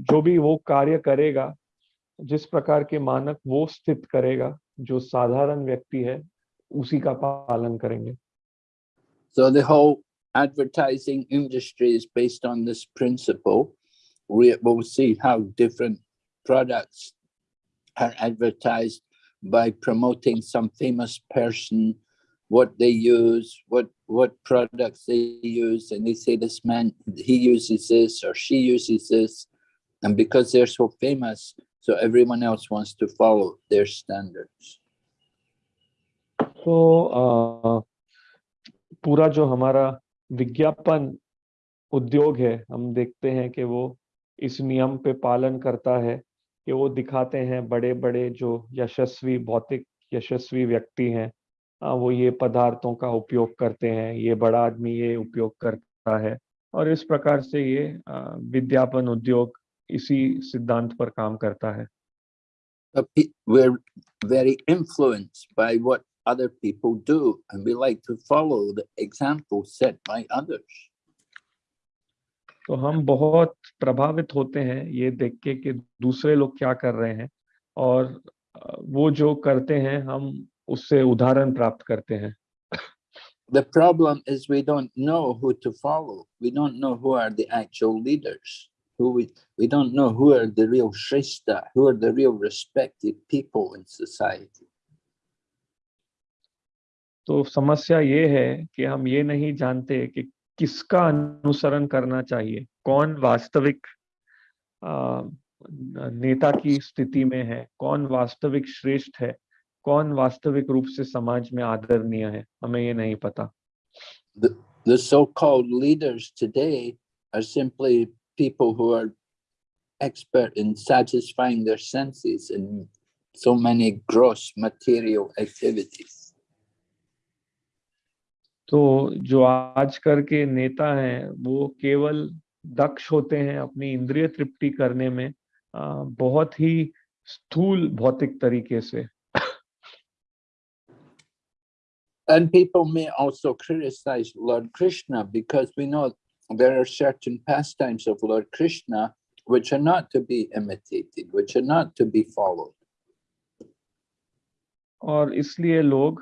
जो भी वो कार्य करेगा जिस प्रकार के मानक वो स्थित करेगा जो साधारण व्यक्ति है उसी का पालन करेंगे So the whole advertising industry is based on this principle. We will see how different products are advertised by promoting some famous person, what they use, what what products they use, and they say this man he uses this or she uses this, and because they're so famous, so everyone else wants to follow their standards. तो आ, पूरा जो हमारा विज्ञापन उद्योग है हम देखते हैं कि वो इस नियम पे पालन करता है कि वो दिखाते हैं बड़े बड़े जो यशस्वी भौतिक यशस्वी व्यक्ति हैं वो ये पदार्थों का उपयोग करते हैं ये बड़ा आदमी ये उपयोग करता है और इस प्रकार से ये विज्ञापन उद्योग इसी सिद्धांत पर काम करता है Uh, we're very influenced by what other people do, and we like to follow the example set by others. तो हम बहुत प्रभावित होते हैं ये देख के कि दूसरे लोग क्या कर रहे हैं और वो जो करते हैं हम उससे उदाहरण प्राप्त करते हैं The problem is we don't know who to follow. We don't know who are the actual leaders. Who we we don't know who are the real shrestha, who are the real respected people in society. तो समस्या ये है कि हम ये नहीं जानते कि किसका अनुसरण करना चाहिए कौन वास्तविक अ, नेता की स्थिति में है कौन वास्तविक श्रेष्ठ है कौन वास्तविक रूप से समाज में आदरणीय है हमें ये नहीं पता The the so-called leaders today are simply people who are expert in satisfying their senses in so many gross material activities. तो जो आजकल के नेता हैं वो केवल दक्ष होते हैं अपनी इंद्रिय तृप्ति करने में बहुत ही स्थूल भौतिक तरीके से And people may also criticize Lord Krishna because we know there are certain pastimes of Lord Krishna which are not to be imitated, which are not to be followed. और इसलिए लोग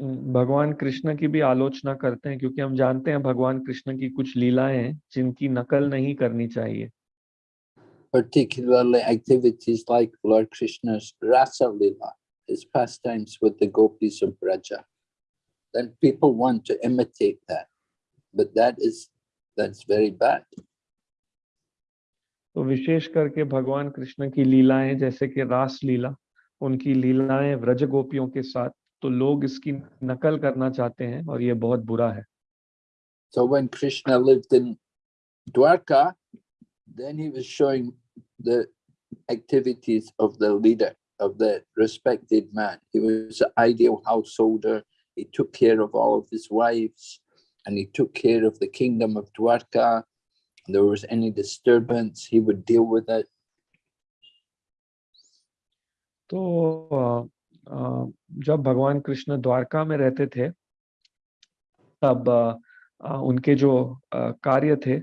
अम, भगवान कृष्ण की भी आलोचना करते हैं क्योंकि हम जानते हैं भगवान कृष्ण की कुछ लीलाएं हैं जिनकी नकल नहीं करनी चाहिए particularly activities like Lord Krishna's Rasa Lila, his pastimes with the gopis of Braja. Then people want to imitate that, but that is that's very bad. तो विशेष करके भगवान कृष्ण की लीलाएं जैसे कि रास लीला उनकी लीलाएं व्रज गोपियों के साथ तो लोग इसकी नकल करना चाहते हैं और ये बहुत बुरा है So when Krishna lived in Dwarka, then he was showing the activities of the leader, of the respected man. He was an ideal householder. He took care of all of his wives And he took care of the kingdom of Dwarka. There was any disturbance, he would deal with it. तो अ, अ, जब भगवान कृष्ण द्वारका में रहते थे तब उनके जो कार्य थे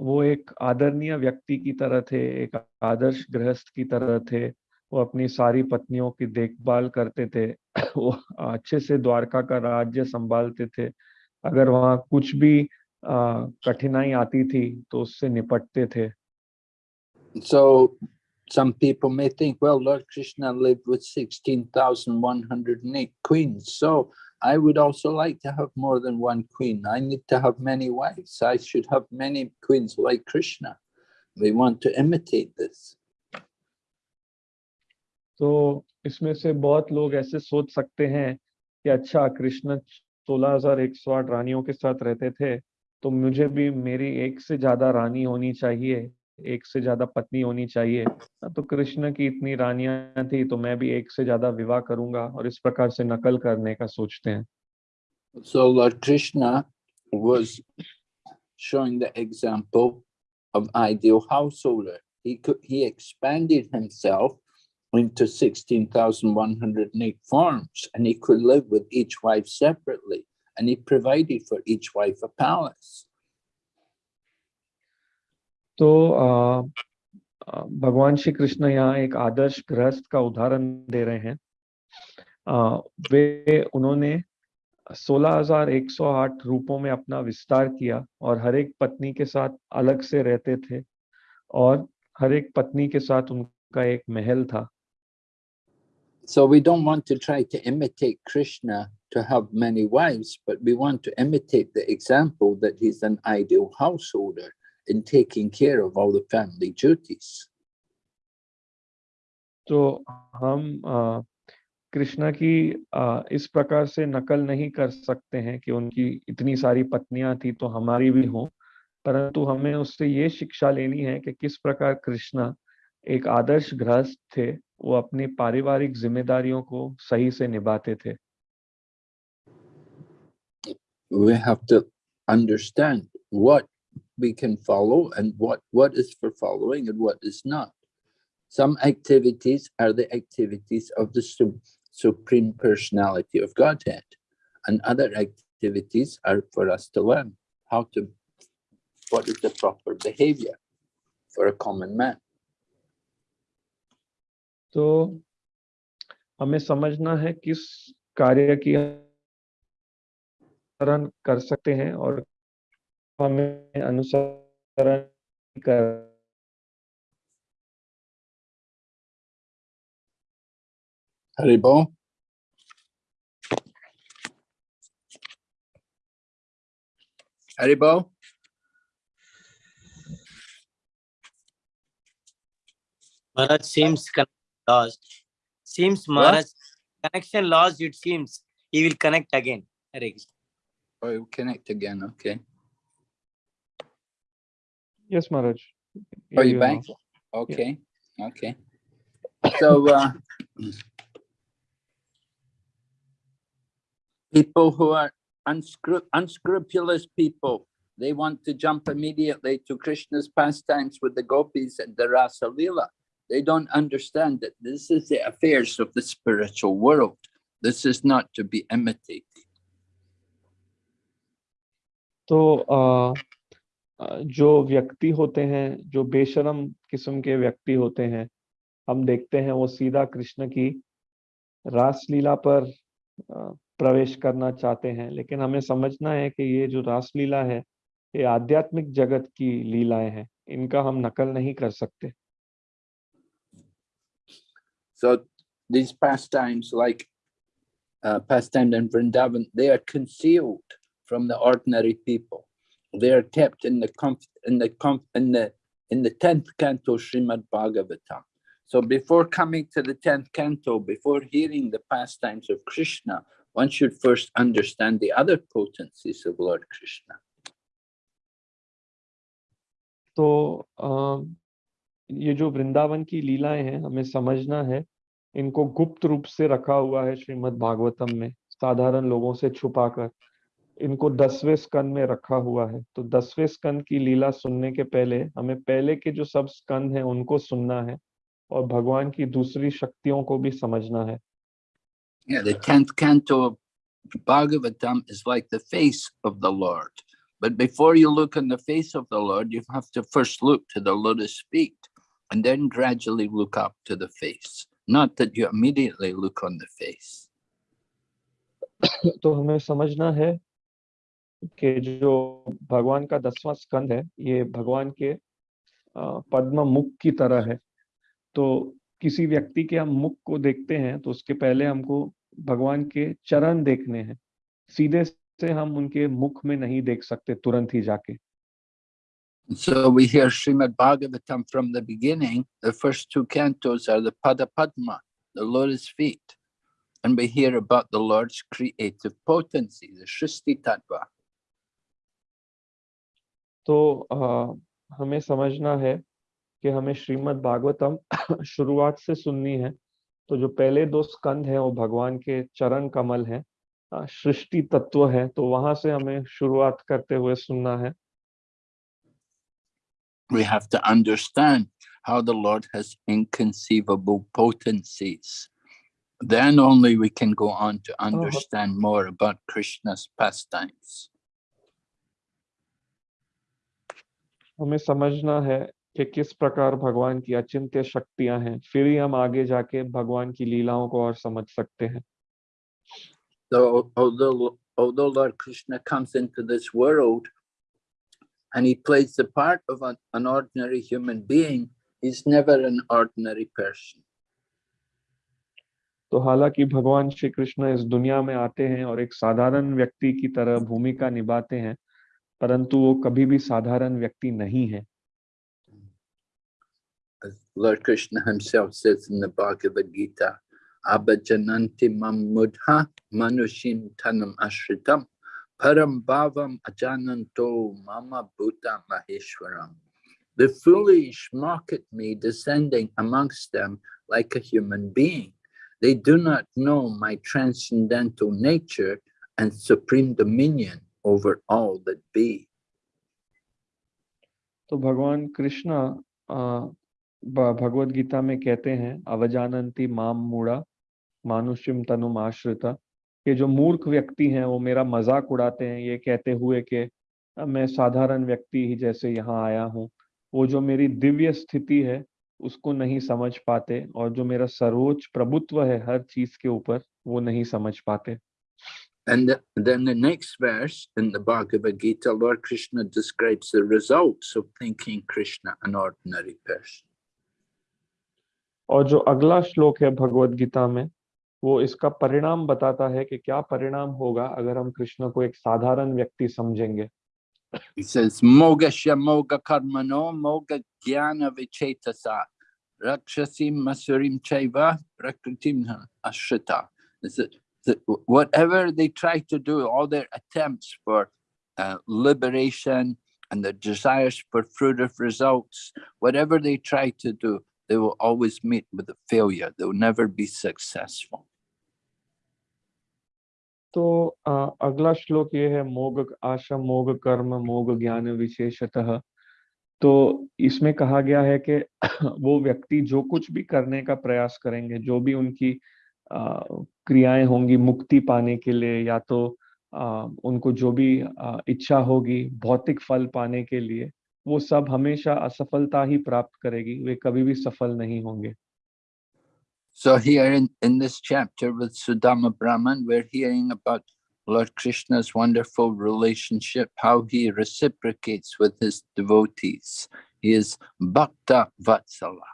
वो एक आदरणीय व्यक्ति की तरह थे एक आदर्श गृहस्थ की तरह थे वो अपनी सारी पत्नियों की देखभाल करते थे वो अच्छे से द्वारका का राज्य संभालते थे अगर वहाँ कुछ भी कठिनाई आती थी तो उससे निपटते थे So some people may think, well, Lord Krishna lived with 16,108 queens. So I would also like to have more than one queen. I need to have many wives. I should have many queens like Krishna. We want to imitate this. तो इसमें से बहुत लोग ऐसे सोच सकते हैं कि अच्छा कृष्ण 16,108 रानियों के साथ रहते थे तो मुझे भी मेरी एक से ज़्यादा रानी होनी चाहिए एक से ज़्यादा पत्नी होनी चाहिए हाँ, तो कृष्ण की इतनी रानियाँ थी तो मैं भी एक से ज़्यादा विवाह करूँगा और इस प्रकार से नकल करने का सोचते हैं So Lord Krishna was showing the example of ideal householder. He could, he expanded himself into 16,108 forms and he could live with each wife separately and he provided for each wife a palace. तो भगवान श्री कृष्ण यहाँ एक आदर्श गृहस्थ का उदाहरण दे रहे हैं वे उन्होंने 16,108 रूपों में अपना विस्तार किया और हर एक पत्नी के साथ अलग से रहते थे और हर एक पत्नी के साथ उनका एक महल था So we don't want to try to imitate Krishna to have many wives, but we want to imitate the example that he's an ideal householder in taking care of all the family duties. तो हम आ, कृष्णा की आ, इस प्रकार से नकल नहीं कर सकते हैं कि उनकी इतनी सारी पत्नियां थी तो हमारी भी हो परंतु हमें उससे ये शिक्षा लेनी है कि किस प्रकार कृष्णा एक आदर्श गृहस्थ थे वो अपनी पारिवारिक जिम्मेदारियों को सही से निभाते थे We have to understand what we can follow and what, what is for following and what is not. Some activities are the activities of the Su- Supreme Personality of Godhead, and other activities are for us to learn how to, what is the proper behavior for a common man. तो हमें समझना है किस कार्य की अनुसरण कर सकते हैं और हमें अनुसरण कर Haribo? Haribo? Maharaj seems con- lost. Seems Maharaj, connection lost, it seems. He will connect again. Hare Oh, he will connect again, okay. Yes, Maharaj. Are oh, you, back? Know. Okay, yeah. okay. So, uh, people who are unscrup unscrupulous people, they want to jump immediately to Krishna's pastimes with the gopis and the Rasa Lila. They don't understand that this is the affairs of the spiritual world. This is not to be imitated. तो आ, आ, जो व्यक्ति होते हैं जो बेशरम किस्म के व्यक्ति होते हैं हम देखते हैं वो सीधा कृष्ण की रासलीला पर प्रवेश करना चाहते हैं लेकिन हमें समझना है कि ये जो रासलीला है ये आध्यात्मिक जगत की लीलाएँ हैं इनका हम नकल नहीं कर सकते So these pastimes like uh, pastime in Vrindavan, they are concealed from the ordinary people. They are kept in the in the in the in the tenth canto Srimad Bhagavatam. So before coming to the tenth canto, before hearing the pastimes of Krishna, one should first understand the other potencies of Lord Krishna. तो आ, ये जो वृंदावन की लीलाएँ हैं हमें समझना है इनको गुप्त रूप से रखा हुआ है श्रीमद् भागवतम में साधारण लोगों से छुपाकर। इनको दसवें स्कंद में रखा हुआ है। तो दसवें स्कंद की लीला सुनने के पहले हमें पहले के जो सब स्कंद हैं उनको सुनना है और भगवान की दूसरी शक्तियों को भी समझना है। Yeah, the tenth canto of Bhagavatam is like the face of the Lord. But before you look on the face of the Lord, you have to first look to the lotus feet. And then gradually look up to the face. Not that you immediately look on the face. तो हमें समझना है कि जो भगवान का दसवां स्कंद है, ये भगवान के पद्म मुख की तरह है तो किसी व्यक्ति के हम मुख को देखते हैं तो उसके पहले हमको भगवान के चरण देखने हैं सीधे से हम उनके मुख में नहीं देख सकते तुरंत ही जाके So we hear Srimad Bhagavatam from the beginning. The first two cantos are the Pada Padma, the lotus feet. and we hear about the Lord's creative potency, the Shristi Tattva. तो अ, हमें समझना है कि हमें श्रीमद् भागवतम शुरुआत से सुननी है तो जो पहले दो स्कंद हैं वो भगवान के चरण कमल हैं अ, सृष्टि तत्व है तो वहाँ से हमें शुरुआत करते हुए सुनना है We have to understand how the Lord has inconceivable potencies. Then only we can go on to understand more about Krishna's pastimes. हमें समझना है कि किस प्रकार भगवान की अचिंत्य शक्तियां हैं फिर ही हम आगे जाके भगवान की लीलाओं को और समझ सकते हैं So although although Lord Krishna comes into this world and he plays the part of an, an ordinary human being, he's never an ordinary person. तो हालांकि भगवान श्री कृष्ण इस दुनिया में आते हैं और एक साधारण व्यक्ति की तरह भूमिका निभाते हैं परंतु वो कभी भी साधारण व्यक्ति नहीं है As Lord Krishna himself says in the Bhagavad Gita, Abhajananti mam mudha manushim tanam ashritam param bhavam ajananto mama bhuta maheshwaram. The foolish mock at me descending amongst them like a human being. They do not know my transcendental nature and supreme dominion over all that be. तो भगवान कृष्ण आ, भगवत गीता में कहते हैं अवजानंती माम मूढ़ा मानुष्यम तनुम आश्रिता कि जो मूर्ख व्यक्ति हैं वो मेरा मज़ाक उड़ाते हैं ये कहते हुए कि मैं साधारण व्यक्ति ही जैसे यहाँ आया हूँ वो जो मेरी दिव्य स्थिति है उसको नहीं समझ पाते और जो मेरा सर्वोच्च प्रभुत्व है हर चीज़ के ऊपर वो नहीं समझ पाते And th- then the next verse in the Bhagavad Gita, Lord Krishna describes the results of thinking Krishna an ordinary person. और जो अगला श्लोक है भगवत गीता में वो इसका परिणाम बताता है कि क्या परिणाम होगा अगर हम कृष्ण को एक साधारण व्यक्ति समझेंगे He says, moga karmano moga jnana vichetasa rakshasim masurim chaiva prakritim ashrita. Whatever they try to do, all their attempts for uh, liberation and their desires for fruitive results, whatever they try to do, they will always meet with a failure. They will never be successful. तो अगला श्लोक ये है मोग आशा मोग कर्म मोग ज्ञान विशेषतः। तो इसमें कहा गया है कि वो व्यक्ति जो कुछ भी करने का प्रयास करेंगे जो भी उनकी क्रियाएँ होंगी मुक्ति पाने के लिए या तो अ, उनको जो भी अ, इच्छा होगी भौतिक फल पाने के लिए वो सब हमेशा असफलता ही प्राप्त करेगी वे कभी भी सफल नहीं होंगे। So here in, in this chapter with Sudama Brahman, we're hearing about Lord Krishna's wonderful relationship, how he reciprocates with his devotees. He is Bhakta Vatsala.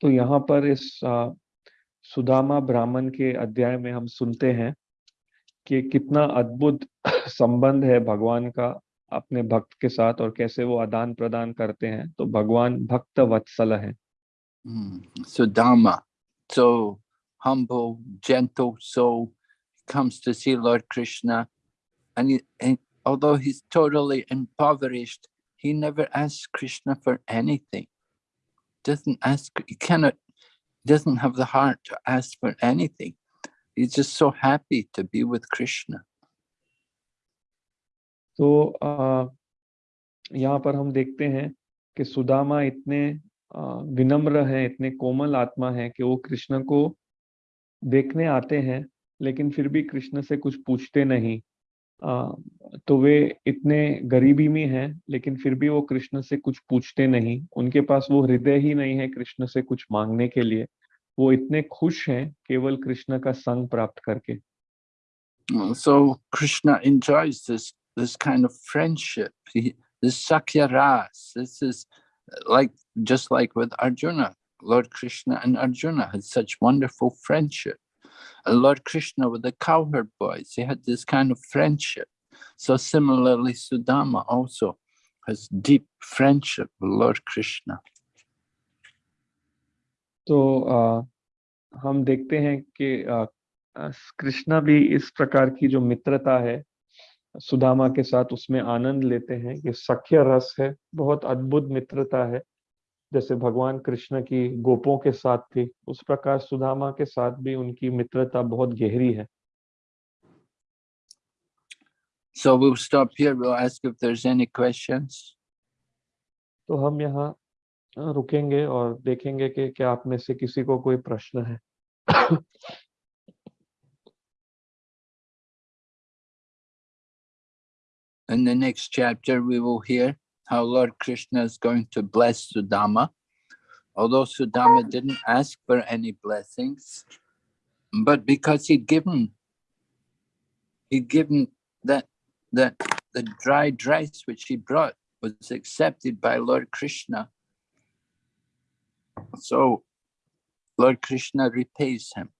तो यहाँ पर इस अ, सुदामा ब्राह्मण के अध्याय में हम सुनते हैं कि कितना अद्भुत संबंध है भगवान का अपने भक्त के साथ और कैसे वो आदान प्रदान करते हैं तो भगवान भक्त वत्सल है Mm, Sudama, so humble, gentle soul, comes to see Lord Krishna. And, he, and although he's totally impoverished, he never asks Krishna for anything. Doesn't ask, he cannot, doesn't have the heart to ask for anything. He's just so happy to be with Krishna. तो अ, यहाँ पर हम देखते हैं कि सुदामा इतने अ, विनम्र हैं इतने कोमल आत्मा हैं कि वो कृष्ण को देखने आते हैं लेकिन फिर भी कृष्ण से कुछ पूछते नहीं अ, तो वे इतने गरीबी में हैं लेकिन फिर भी वो कृष्ण से कुछ पूछते नहीं उनके पास वो हृदय ही नहीं है कृष्ण से कुछ मांगने के लिए वो इतने खुश हैं केवल कृष्ण का संग प्राप्त करके Uh, So Krishna enjoys this this kind of friendship. He, this Sakya Ras. This is like just like with Arjuna. Lord Krishna and Arjuna had such wonderful friendship. And Lord Krishna with the cowherd boys, they had this kind of friendship. So similarly, Sudama also has deep friendship with Lord Krishna. तो अ, हम देखते हैं कि अ, अ, कृष्णा भी इस प्रकार की जो मित्रता है सुदामा के साथ उसमें आनंद लेते हैं ये सख्य रस है बहुत अद्भुत मित्रता है जैसे भगवान कृष्ण की गोपों के साथ थी उस प्रकार सुदामा के साथ भी उनकी मित्रता बहुत गहरी है So we'll stop here. We'll ask if there's any questions. तो हम यहाँ रुकेंगे और देखेंगे कि क्या आप में से किसी को कोई प्रश्न है In the next chapter, we will hear how Lord Krishna is going to bless Sudama. Although Sudama didn't ask for any blessings, but because he'd given, he'd given that, that the dried rice which he brought was accepted by Lord Krishna. So Lord Krishna repays him.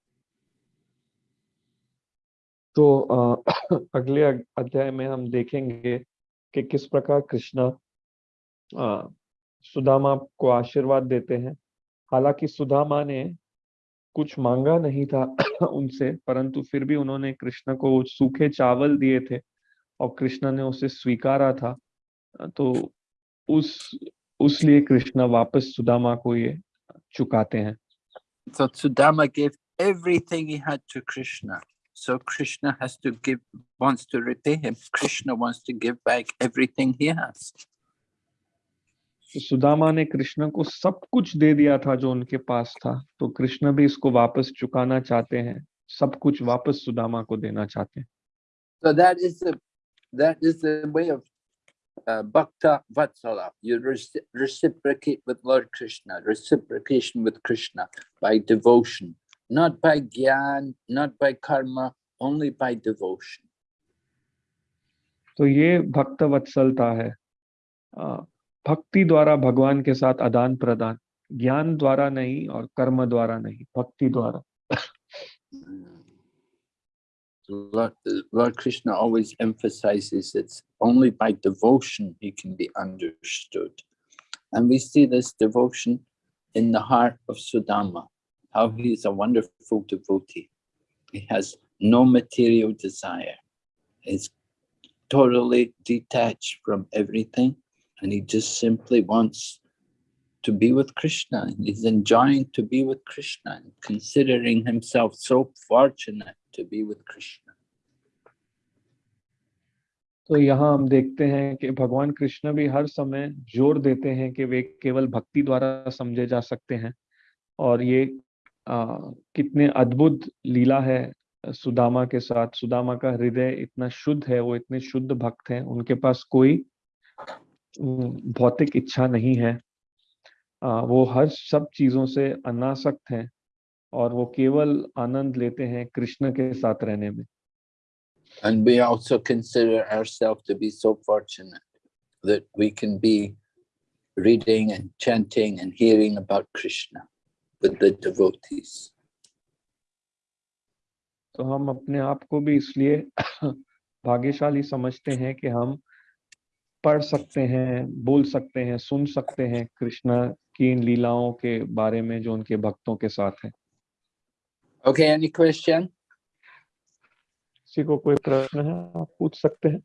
तो अगले अध्याय में हम देखेंगे कि किस प्रकार कृष्णा सुदामा को आशीर्वाद देते हैं। हालाँकि सुदामा ने कुछ मांगा नहीं था उनसे, परंतु फिर भी उन्होंने कृष्ण को सूखे चावल दिए थे और कृष्ण ने उसे स्वीकारा था। तो उस उस लिए कृष्ण वापस सुदामा को ये चुकाते हैं। So, Sudama gave everything he had to Krishna. So Krishna has to give, wants to repay him. Krishna wants to give back everything he has. तो सुदामा ने कृष्ण को सब कुछ दे दिया था जो उनके पास था तो कृष्ण भी इसको वापस चुकाना चाहते हैं सब कुछ वापस सुदामा को देना चाहते हैं So that is the that is the way of uh, bhakta vatsala. You reci- reciprocate with Lord Krishna, reciprocation with Krishna by devotion, not by gyan, not by karma, only by devotion. तो ये भक्त वत्सलता है अ, भक्ति द्वारा भगवान के साथ आदान प्रदान ज्ञान द्वारा नहीं और कर्म द्वारा नहीं भक्ति द्वारा Lord, Lord Krishna always emphasizes it's only by devotion he can be understood. And we see this devotion in the heart of Sudama, how he is a wonderful devotee. He has no material desire. He's totally detached from everything and he just simply wants to be with Krishna. and He's enjoying to be with Krishna and considering himself so fortunate to be with Krishna. तो यहाँ हम देखते हैं कि भगवान कृष्ण भी हर समय जोर देते हैं कि वे केवल भक्ति द्वारा समझे जा सकते हैं और ये आ, कितने अद्भुत लीला है सुदामा के साथ। सुदामा का हृदय इतना शुद्ध है वो इतने शुद्ध भक्त हैं उनके पास कोई भौतिक इच्छा नहीं है। आ, वो हर सब चीज़ों से अनासक्त हैं और वो केवल आनंद लेते हैं कृष्ण के साथ रहने में। And we also consider ourselves to be so fortunate that we can be reading and chanting and hearing about Krishna. With the devotees. तो हम अपने आप को भी इसलिए भाग्यशाली समझते हैं कि हम पढ़ सकते हैं बोल सकते हैं सुन सकते हैं कृष्णा की इन लीलाओं के बारे में जो उनके भक्तों के साथ है Okay, any question? किसी को कोई प्रश्न है आप पूछ सकते हैं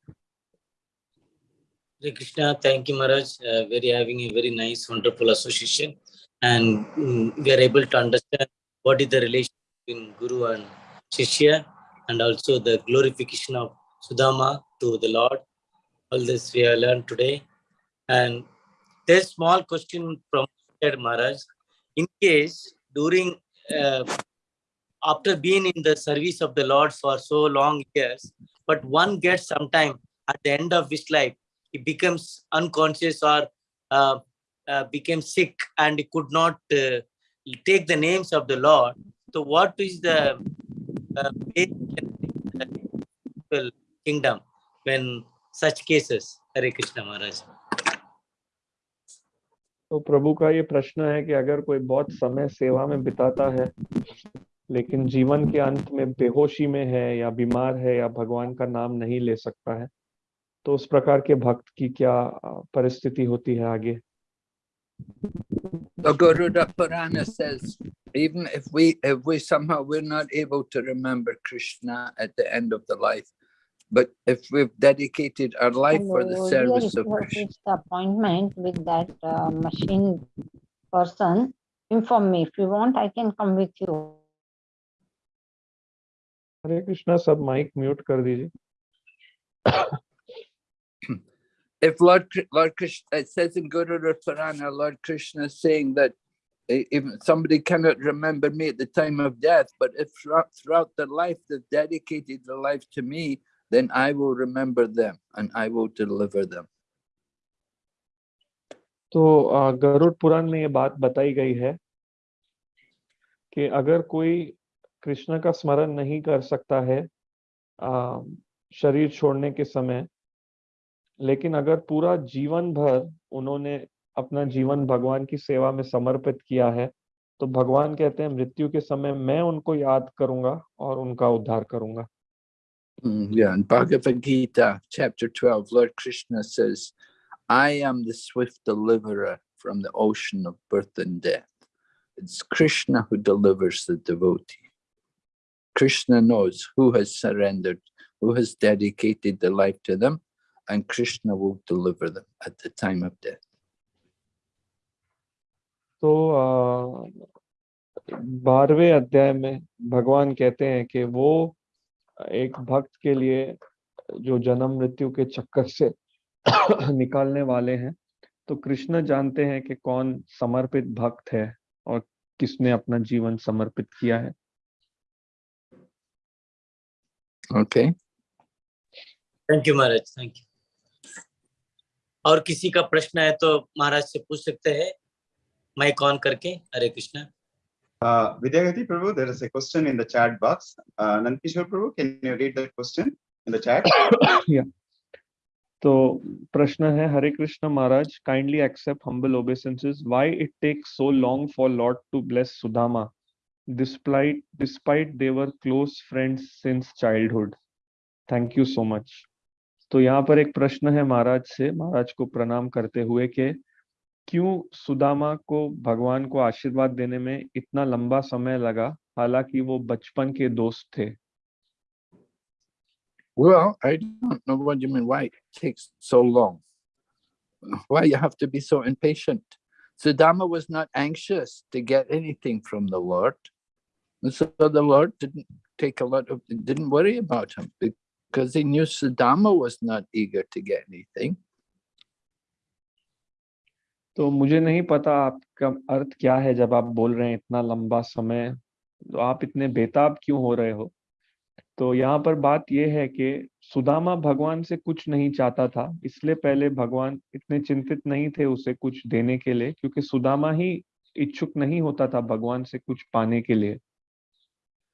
Krishna, thank you, Maharaj. Uh, very having a very nice, wonderful association, and mm, we are able to understand what is the relation between Guru and Shishya, and also the glorification of Sudama to the Lord. All this we have learned today, and there's small question from Maharaj. In case during uh, after being in the service of the Lord for so long years, but one gets sometime at the end of his life he becomes unconscious or uh, became sick and he could not uh, take the names of the Lord. So, what is the uh, kingdom when such cases? Hare Krishna Maharaj. तो प्रभु का ये प्रश्न है कि अगर कोई बहुत समय सेवा में बिताता है लेकिन जीवन के अंत में बेहोशी में है या बीमार है या भगवान का नाम नहीं ले सकता है तो उस प्रकार के भक्त की क्या परिस्थिति होती है आगे The Garuda Purana says, even if we if we somehow we're not able to remember Krishna at the end of the life, but if we've dedicated our life for the Hello, service dear, of if you have Krishna, fixed the appointment with that uh, machine person, inform me. If you want, I can come with you. हरे कृष्णा सब mic mute कर दीजिए If Lord Lord Krishna, it says in Garuda Purana, Lord Krishna is saying that eh, even somebody cannot remember me at the time of death, but if throughout, throughout their life they've dedicated their life to me, then I will remember them and I will deliver them. तो अ, गरुड़ पुराण में ये बात बताई गई है कि अगर कोई कृष्ण का स्मरण नहीं कर सकता है अ, शरीर छोड़ने के समय लेकिन अगर पूरा जीवन भर उन्होंने अपना जीवन भगवान की सेवा में समर्पित किया है तो भगवान कहते हैं मृत्यु के समय मैं उनको याद करूँगा और उनका उद्धार करूँगा Mm, Yeah, in Bhagavad Gita, chapter 12, Lord Krishna says, I am the swift deliverer from the ocean of birth and death. It's Krishna who delivers the devotee. Krishna knows who has surrendered, who has dedicated their life to them, and Krishna will deliver them at the time of death. तो बारहवें अध्याय में भगवान कहते हैं कि वो एक भक्त के लिए जो जन्म मृत्यु के चक्कर से निकालने वाले हैं तो कृष्ण जानते हैं कि कौन समर्पित भक्त है और किसने अपना जीवन समर्पित किया है Okay. Thank you Maharaj thank you और किसी का प्रश्न है तो महाराज से पूछ सकते हैं। माइक ऑन करके। हरे Krishna. Uh, Vidyagati Prabhu, there is a question in the chat box. Uh, Nandkishore Prabhu, can you read that question in the chat? तो प्रश्न है Hare Krishna Maharaj kindly accept humble obeisances why it takes so long for Lord to bless Sudama despite despite they were close friends since childhood thank you so much तो यहाँ पर एक प्रश्न है महाराज से महाराज को प्रणाम करते हुए कि क्यों सुदामा को भगवान को आशीर्वाद देने में इतना लंबा समय लगा हालाँकि वो बचपन के दोस्त थे Well, I don't know what you mean. Why it takes so long? Why you have to be so impatient? Sudama was not anxious to get anything from the Lord. And so the Lord didn't take a lot of, didn't worry about him because he knew Sudama was not eager to get anything. तो मुझे नहीं पता आपका अर्थ क्या है जब आप बोल रहे हैं इतना लंबा समय तो आप इतने बेताब क्यों हो रहे हो तो यहाँ पर बात यह है कि सुदामा भगवान से कुछ नहीं चाहता था इसलिए पहले भगवान इतने चिंतित नहीं थे उसे कुछ देने के लिए क्योंकि सुदामा ही इच्छुक नहीं होता था भगवान से कुछ पाने के लिए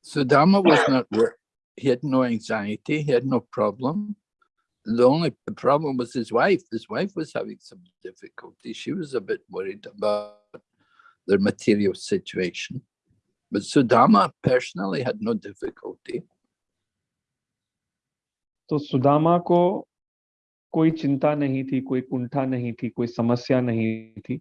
Sudama was not, wor- he had no anxiety, he had no problem. The only the problem was his wife. His wife was having some difficulty. She was a bit worried about their material situation. But Sudama personally had no difficulty. तो सुदामा को कोई चिंता नहीं थी कोई कुंठा नहीं थी कोई समस्या नहीं थी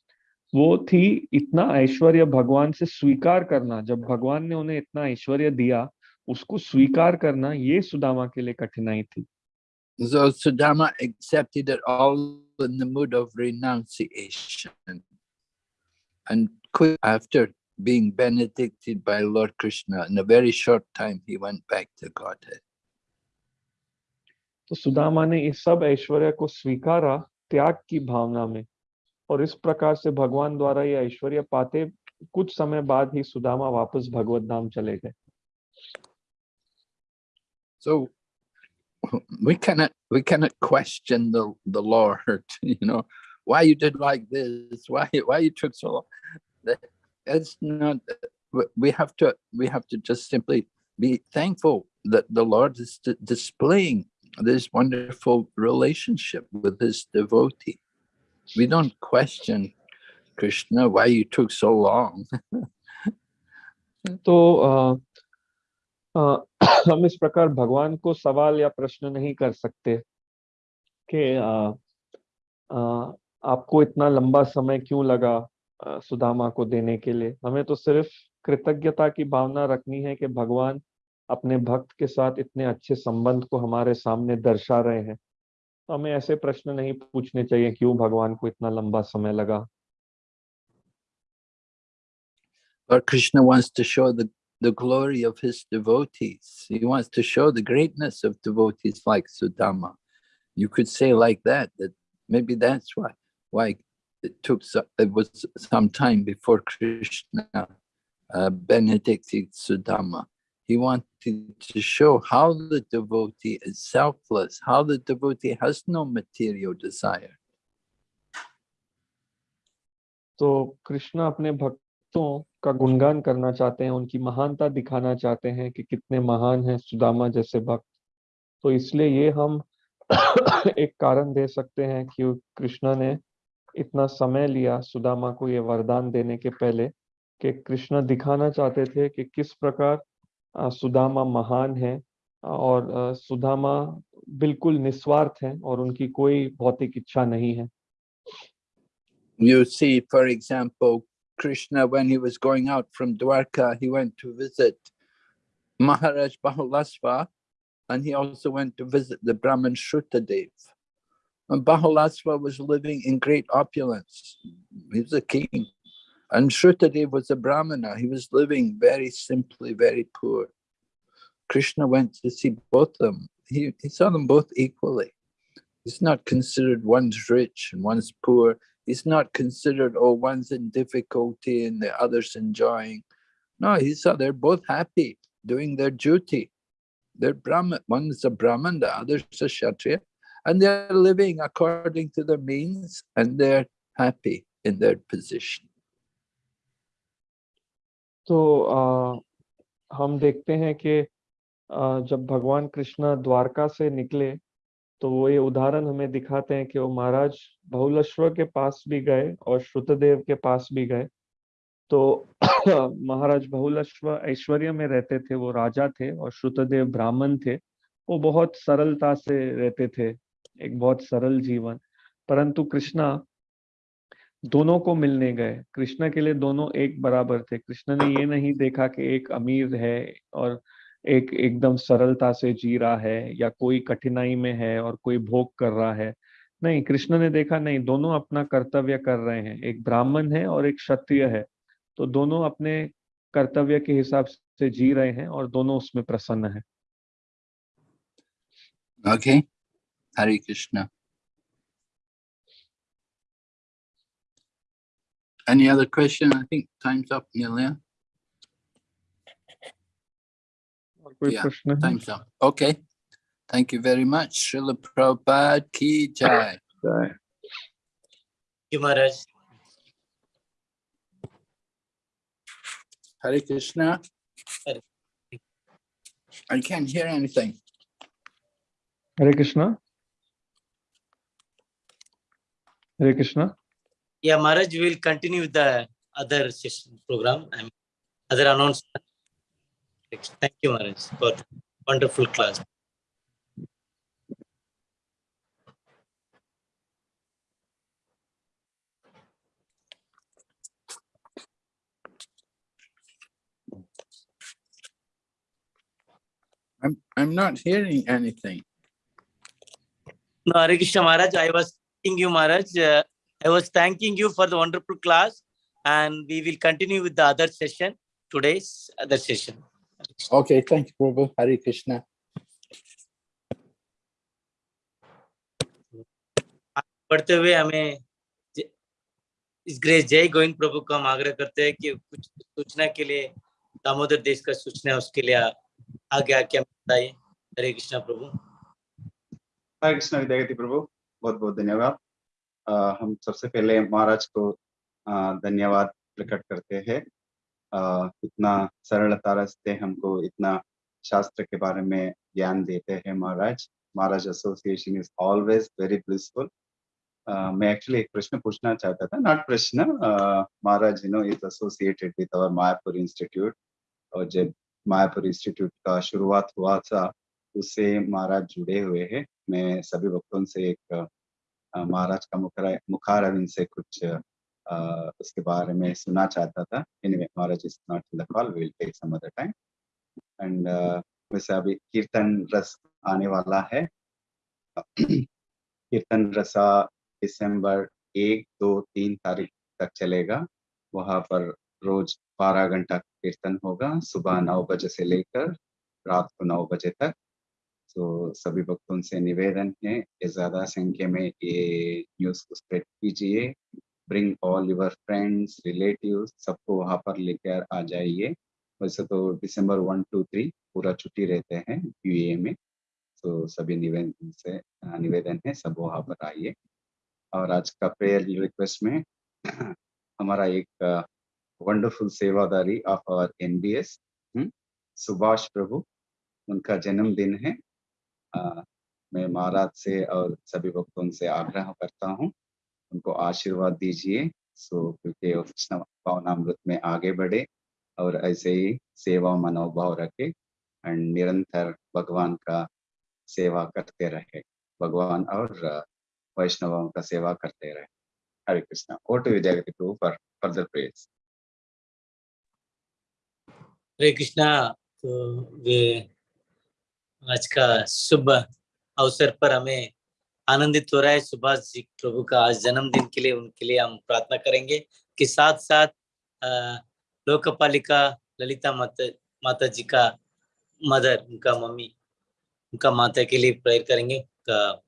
वो थी इतना ऐश्वर्य भगवान से स्वीकार करना जब भगवान ने उन्हें इतना ऐश्वर्य दिया उसको स्वीकार करना ये सुदामा के लिए कठिनाई थी So Sudama accepted it all in the mood of renunciation. And quick after being benedicted by Lord Krishna, in a very short time, he went back to Godhead. तो सुदामा ने इस सब ऐश्वर्य को स्वीकारा त्याग की भावना में और इस प्रकार से भगवान द्वारा ये ऐश्वर्य पाते कुछ समय बाद ही सुदामा वापस भगवत धाम चले गए So we cannot we cannot question the the Lord, you know, why you did like this, why why you took so long. The- it's not, we- we have to, we have to just simply be thankful that the Lord is di- displaying this wonderful relationship with his devotee. We don't question Krishna, why you took so long. तो हम इस प्रकार भगवान को सवाल या प्रश्न नहीं कर सकते कि आपको इतना लंबा समय क्यों लगा सुदामा को देने के लिए हमें तो सिर्फ़ कृतज्ञता की भावना रखनी है कि भगवान अपने भक्त के साथ इतने अच्छे संबंध को हमारे सामने दर्शा रहे हैं हमें ऐसे प्रश्न नहीं पूछने चाहिए क्यों भगवान को इतना लंबा समय लगा Lord Krishna wants to show the, the glory of his devotees. He wants to show the greatness of devotees like Sudama. You could say like that, that maybe that's why, why it took, so, it was some time before Krishna uh, benedicted Sudama. He wanted to show how the devotee is selfless, how the devotee has no material desire. तो कृष्ण अपने भक्तों का गुणगान करना चाहते हैं उनकी महानता दिखाना चाहते हैं कि कितने महान हैं सुदामा जैसे भक्त तो इसलिए ये हम एक कारण दे सकते हैं कि कृष्ण ने इतना समय लिया सुदामा को ये वरदान देने के पहले कि कृष्ण दिखाना चाहते थे कि किस प्रकार सुदामा महान है और सुदामा बिल्कुल निस्वार्थ है और उनकी कोई भौतिक इच्छा नहीं है You see, for example, Krishna, when he was going out from Dwarka, he went to visit Maharaj Bahulasva, and he also went to visit the Brahmin Shrutadev. And Bahulasva was living in great opulence. He was a king. And Shrutadev was a Brahmana. He was living very simply, very poor. Krishna went to see both of them. He, he saw them both equally. He's not considered one's rich and one's poor. He's not considered, oh, one's in difficulty and the other's enjoying. No, he saw they're both happy doing their duty. They're Brahmin, one's a Brahmin, the other's a Kshatriya, and they're living according to their means and they're happy in their position. तो आ, हम देखते हैं कि आ, जब भगवान कृष्ण द्वारका से निकले तो वो ये उदाहरण हमें दिखाते हैं कि वो महाराज बहुलश्वर के पास भी गए और श्रुतदेव के पास भी गए। तो महाराज बहुलश्वर ऐश्वर्य में रहते थे वो राजा थे और श्रुतदेव ब्राह्मण थे। वो बहुत सरलता से रहते थे एक बहुत सरल जीवन। परंतु कृष्णा दोनों को मिलने गए। कृष्ण के लिए दोनों एक बराबर थे। कृष्ण ने ये नहीं देखा कि एक अमीर है और एक एकदम सरलता से जी रहा है या कोई कठिनाई में है और कोई भोग कर रहा है। नहीं कृष्ण ने देखा नहीं दोनों अपना कर्तव्य कर रहे हैं। एक ब्राह्मण है और एक क्षत्रिय है। तो दोनों अपने कर्तव्य के हिसाब से जी रहे हैं और दोनों उसमें प्रसन्न है। Okay, Hare Krishna. Any other question? I think time's up, Neil, yeah? yeah, time's up. Okay. Thank you very much. Srila Prabhupada Ki Jai. Thank You, Maharaj. Hare Krishna. Hare. I can't hear anything. Hare Krishna. Hare Krishna. Yeah, Maharaj, we will continue with the other session program and other announcement. Thank you, Maharaj, for wonderful class. I'm, I'm not hearing anything. No, Hare Krishna Maharaj, I was thanking you, Maharaj. Uh, I was thanking you for the wonderful class and we will continue with the other session, today's other session. Okay, thank you, Prabhu. Hare Krishna. पढ़ते हुए हमें इस grace जय गोविंद प्रभु को हम आग्रह करते हैं कि कुछ सूचना के लिए दामोदर देश का सूचना उसके लिए आगे आके हम बताइए हरे कृष्णा प्रभु हरे कृष्ण विद्यागति प्रभु बहुत बहुत धन्यवाद अ, हम सबसे पहले महाराज को धन्यवाद प्रकट करते हैं। इतना सरलता से हमको इतना शास्त्र के बारे में ज्ञान देते हैं Maharaj. Maharaj association is always very blissful मैं एक्चुअली एक प्रश्न पूछना चाहता था नॉट प्रश्न Maharaj you know is associated with our Mayapur institute और जब मायापुर इंस्टीट्यूट का शुरुआत हुआ था, उससे महाराज जुड़े हुए हैं। मैं सभी भक्तों से एक महाराज का मुखरा मुखारविंद से कुछ अ, उसके बारे में सुनना चाहता था। Anyway Maharaj is not in the call we will take some other time and वैसे अभी कीर्तन रस आने वाला है। कीर्तन रसा दिसंबर एक दो तीन तारीख तक चलेगा। वहाँ पर रोज बारह घंटा कीर्तन होगा। सुबह नौ बजे से लेकर रात को नौ बजे तक। तो सभी भक्तों से निवेदन है कि ज़्यादा संख्या में ये न्यूज़ को स्प्रेड कीजिए bring all your friends relative सबको वहाँ पर लेकर आ जाइए। वैसे तो दिसंबर वन टू थ्री पूरा छुट्टी रहते हैं यूए में तो सभी निवेदन से, निवेदन है, सब वहाँ पर आइए। और आज का प्रेयर रिक्वेस्ट में हमारा एक wonderful सेवादारी of our NBS Subhash Prabhu, उनका जन्मदिन है। मैं महाराज से और सभी भक्तों से आग्रह करता हूँ, उनको आशीर्वाद दीजिए, सो क्योंकि भावनामृत में आगे बढ़े और ऐसे ही सेवा मनोभाव रखे एंड निरंतर भगवान का सेवा करते रहे। भगवान और वैष्णवों का सेवा करते रहे। Hare Krishna. Oh to Prabhu for further prayers Hare Krishna तो वे आज का शुभ अवसर पर हमें आनंदित हो रहा है। सुभाष जी प्रभु का आज जन्मदिन के लिए उनके लिए हम प्रार्थना करेंगे कि साथ साथ लोकपालिका ललिता माता माता जी का मदर उनका मम्मी उनका माता के लिए प्रेयर करेंगे। अ,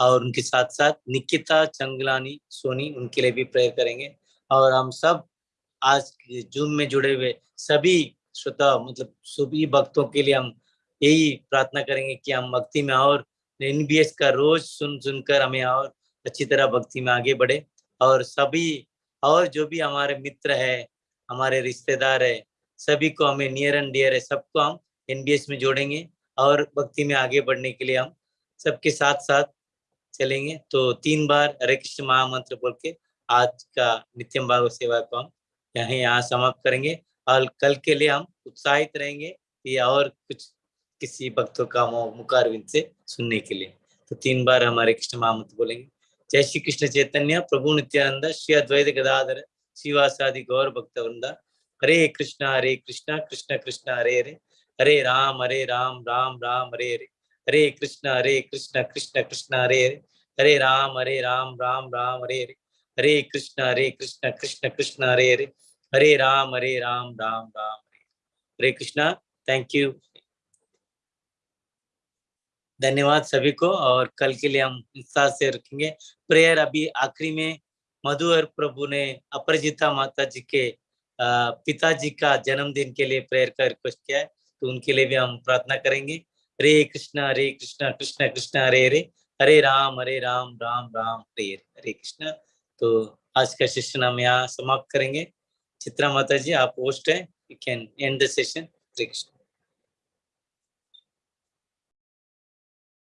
और उनके साथ साथ निकिता चंगलानी सोनी उनके लिए भी प्रेयर करेंगे। और हम सब आज जूम में जुड़े हुए सभी श्रोता मतलब सभी भक्तों के लिए हम यही प्रार्थना करेंगे कि हम भक्ति में और एनबीएस का रोज सुन, सुनकर हमें और अच्छी तरह भक्ति में आगे बढ़े। और सभी, और जो भी हमारे मित्र है, हमारे रिश्तेदार है, सभी को हमें नियर एंड डियर है, सबको हम एनबीएस में जोड़ेंगे और भक्ति में आगे बढ़ने के लिए हम सबके साथ साथ चलेंगे। तो तीन बार हरे कृष्ण महामंत्र बोल के आज का नित्यम भागवत सेवा को हम यहीं यहाँ समाप्त करेंगे। और कल के लिए हम उत्साहित रहेंगे कि और कुछ, किसी भक्तों का मु- मुखारविंद से सुनने के लिए। तो तीन बार हमारे कृष्ण महामत बोलेंगे। जय श्री कृष्ण चैतन्य, प्रभु नित्यानंद, श्री अद्वैत गदाधर शिवासादि गौर भक्त वृंदा। हरे कृष्णा हरे कृष्णा, कृष्ण कृष्ण, हरे हरे। हरे राम हरे राम राम राम, हरे हरे। हरे कृष्ण हरे कृष्ण कृष्ण कृष्ण, हरे हरे। हरे राम हरे राम राम राम, हरे हरे। हरे कृष्ण हरे कृष्ण कृष्ण कृष्ण, हरे हरे। हरे राम हरे राम राम राम, हरे कृष्णा थैंक यू धन्यवाद सभी को, और कल के लिए हम उत्साह से रखेंगे। प्रेयर अभी आखिरी में मधु और प्रभु ने अपरजिता माता जी के पिताजी का जन्मदिन के लिए प्रेयर का रिक्वेस्ट किया है तो उनके लिए भी हम प्रार्थना करेंगे। हरे कृष्णा हरे कृष्णा, कृष्ण कृष्ण, हरे हरे। हरे राम हरे राम राम राम, हरे हरे हरे कृष्णा। तो आज का सेशन हम यहाँ समाप्त करेंगे। चित्रा माता जी आप होस्ट हैं. You can end the session Hare Krishna